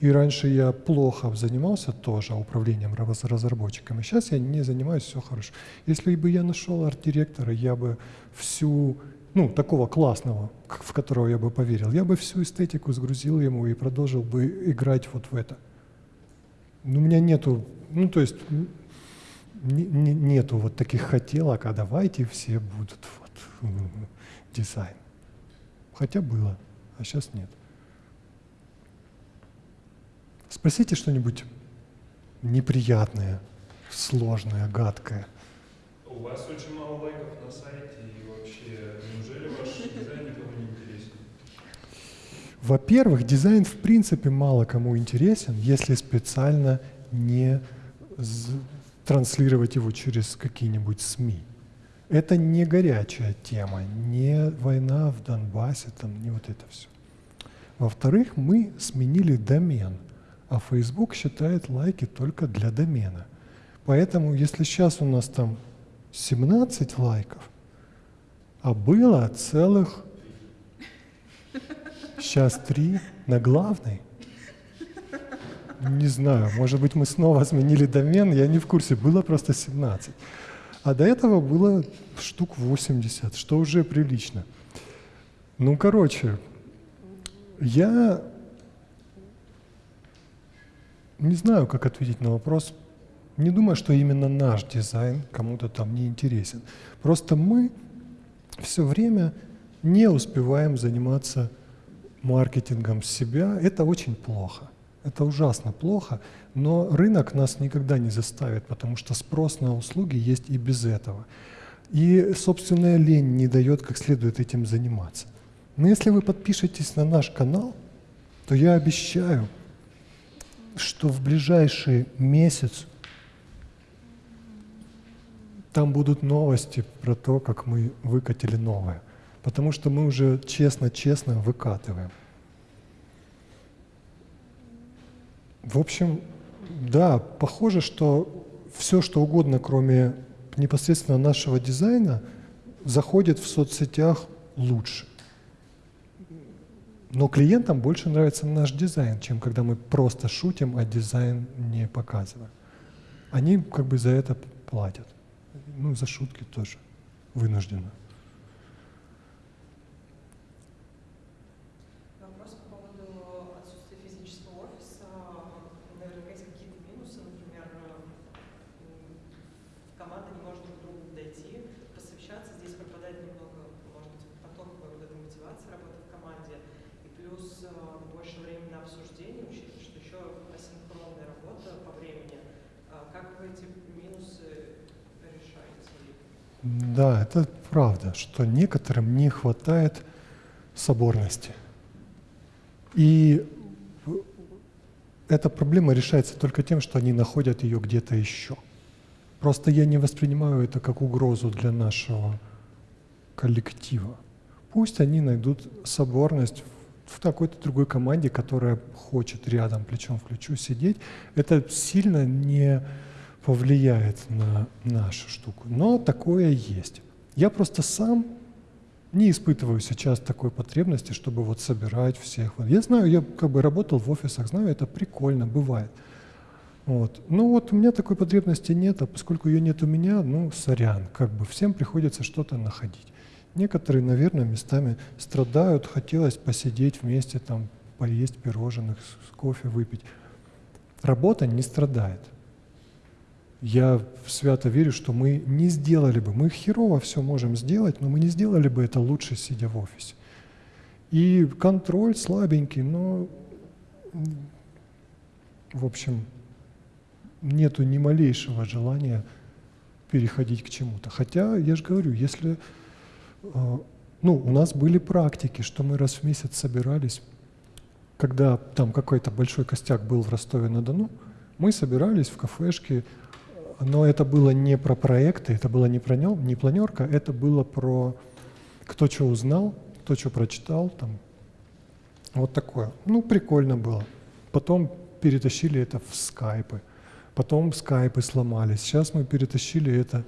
и раньше я плохо занимался тоже управлением разработчиками, сейчас я не занимаюсь, все хорошо. Если бы я нашел арт-директора, я бы всю, ну, такого классного, в которого я бы поверил, я бы всю эстетику сгрузил ему и продолжил бы играть вот в это. Но у меня нету, ну, то есть нету вот таких хотелок, а давайте все будут дизайн. Хотя было, а сейчас нет. Спросите что-нибудь неприятное, сложное, гадкое. У вас очень мало лайков на сайте, и вообще, неужели ваш дизайн никому не интересен? Во-первых, дизайн в принципе мало кому интересен, если специально не транслировать его через какие-нибудь СМИ. Это не горячая тема, не война в Донбассе, там, не вот это все. Во-вторых, мы сменили домен, а Facebook считает лайки только для домена. Поэтому, если сейчас у нас там 17 лайков, а было целых сейчас три на главной, не знаю, может быть, мы снова сменили домен, я не в курсе, было просто 17. А до этого было штук 80, что уже прилично. Ну, короче, я не знаю, как ответить на вопрос. Не думаю, что именно наш дизайн кому-то там не интересен. Просто мы все время не успеваем заниматься маркетингом себя. Это очень плохо. Это ужасно плохо, но рынок нас никогда не заставит, потому что спрос на услуги есть и без этого. И собственная лень не дает как следует этим заниматься. Но если вы подпишетесь на наш канал, то я обещаю, что в ближайший месяц там будут новости про то, как мы выкатили новое. Потому что мы уже честно-честно выкатываем. В общем, да, похоже, что все, что угодно, кроме непосредственно нашего дизайна, заходит в соцсетях лучше. Но клиентам больше нравится наш дизайн, чем когда мы просто шутим, а дизайн не показываем. Они как бы за это платят. Ну, за шутки тоже вынужденно. Вопрос по поводу отсутствия физического офиса. Наверняка есть какие-то минусы, например, м, команда не может друг к другу дойти, посовещаться. Здесь пропадает немного, может быть, потоковая вот эта мотивация работы в команде. И плюс э, обсуждение, учитывая, что еще асинхронная работа по времени. А Как вы эти? Да, это правда, что некоторым не хватает соборности. И эта проблема решается только тем, что они находят ее где-то еще. Просто я не воспринимаю это как угрозу для нашего коллектива. Пусть они найдут соборность в какой-то другой команде, которая хочет рядом, плечом в плечо сидеть. Это сильно не повлияет на нашу штуку. Но такое есть. Я просто сам не испытываю сейчас такой потребности, чтобы вот собирать всех. Я знаю, я как бы работал в офисах, знаю, это прикольно, бывает. Вот. Ну вот у меня такой потребности нет, а поскольку ее нет у меня, ну сорян, как бы всем приходится что-то находить. Некоторые, наверное, местами страдают, хотелось посидеть вместе, там, поесть пирожных, кофе выпить. Работа не страдает. Я свято верю, что мы не сделали бы, мы херово все можем сделать, но мы не сделали бы это лучше, сидя в офисе. И контроль слабенький, но, в общем, нету ни малейшего желания переходить к чему-то. Хотя, я же говорю, если... э, Ну, у нас были практики, что мы раз в месяц собирались, когда там какой-то большой костяк был в Ростове-на-Дону, мы собирались в кафешке, но это было не про проекты, это было не про не планерка, это было про кто что узнал, кто что прочитал, там, вот такое. Ну, прикольно было. Потом перетащили это в скайпы, потом скайпы сломались. Сейчас мы перетащили это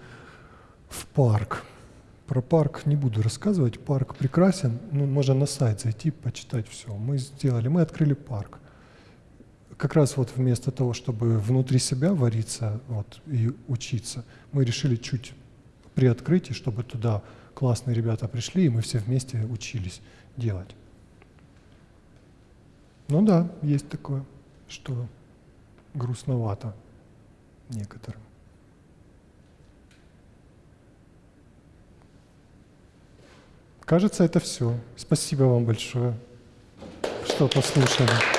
в парк. Про парк не буду рассказывать, парк прекрасен, ну, можно на сайт зайти, почитать все. Мы сделали, мы открыли парк как раз вот вместо того, чтобы внутри себя вариться вот, и учиться, мы решили чуть при открытии, чтобы туда классные ребята пришли, и мы все вместе учились делать. Ну да, есть такое, что грустновато некоторым. Кажется, это все. Спасибо вам большое, что послушали.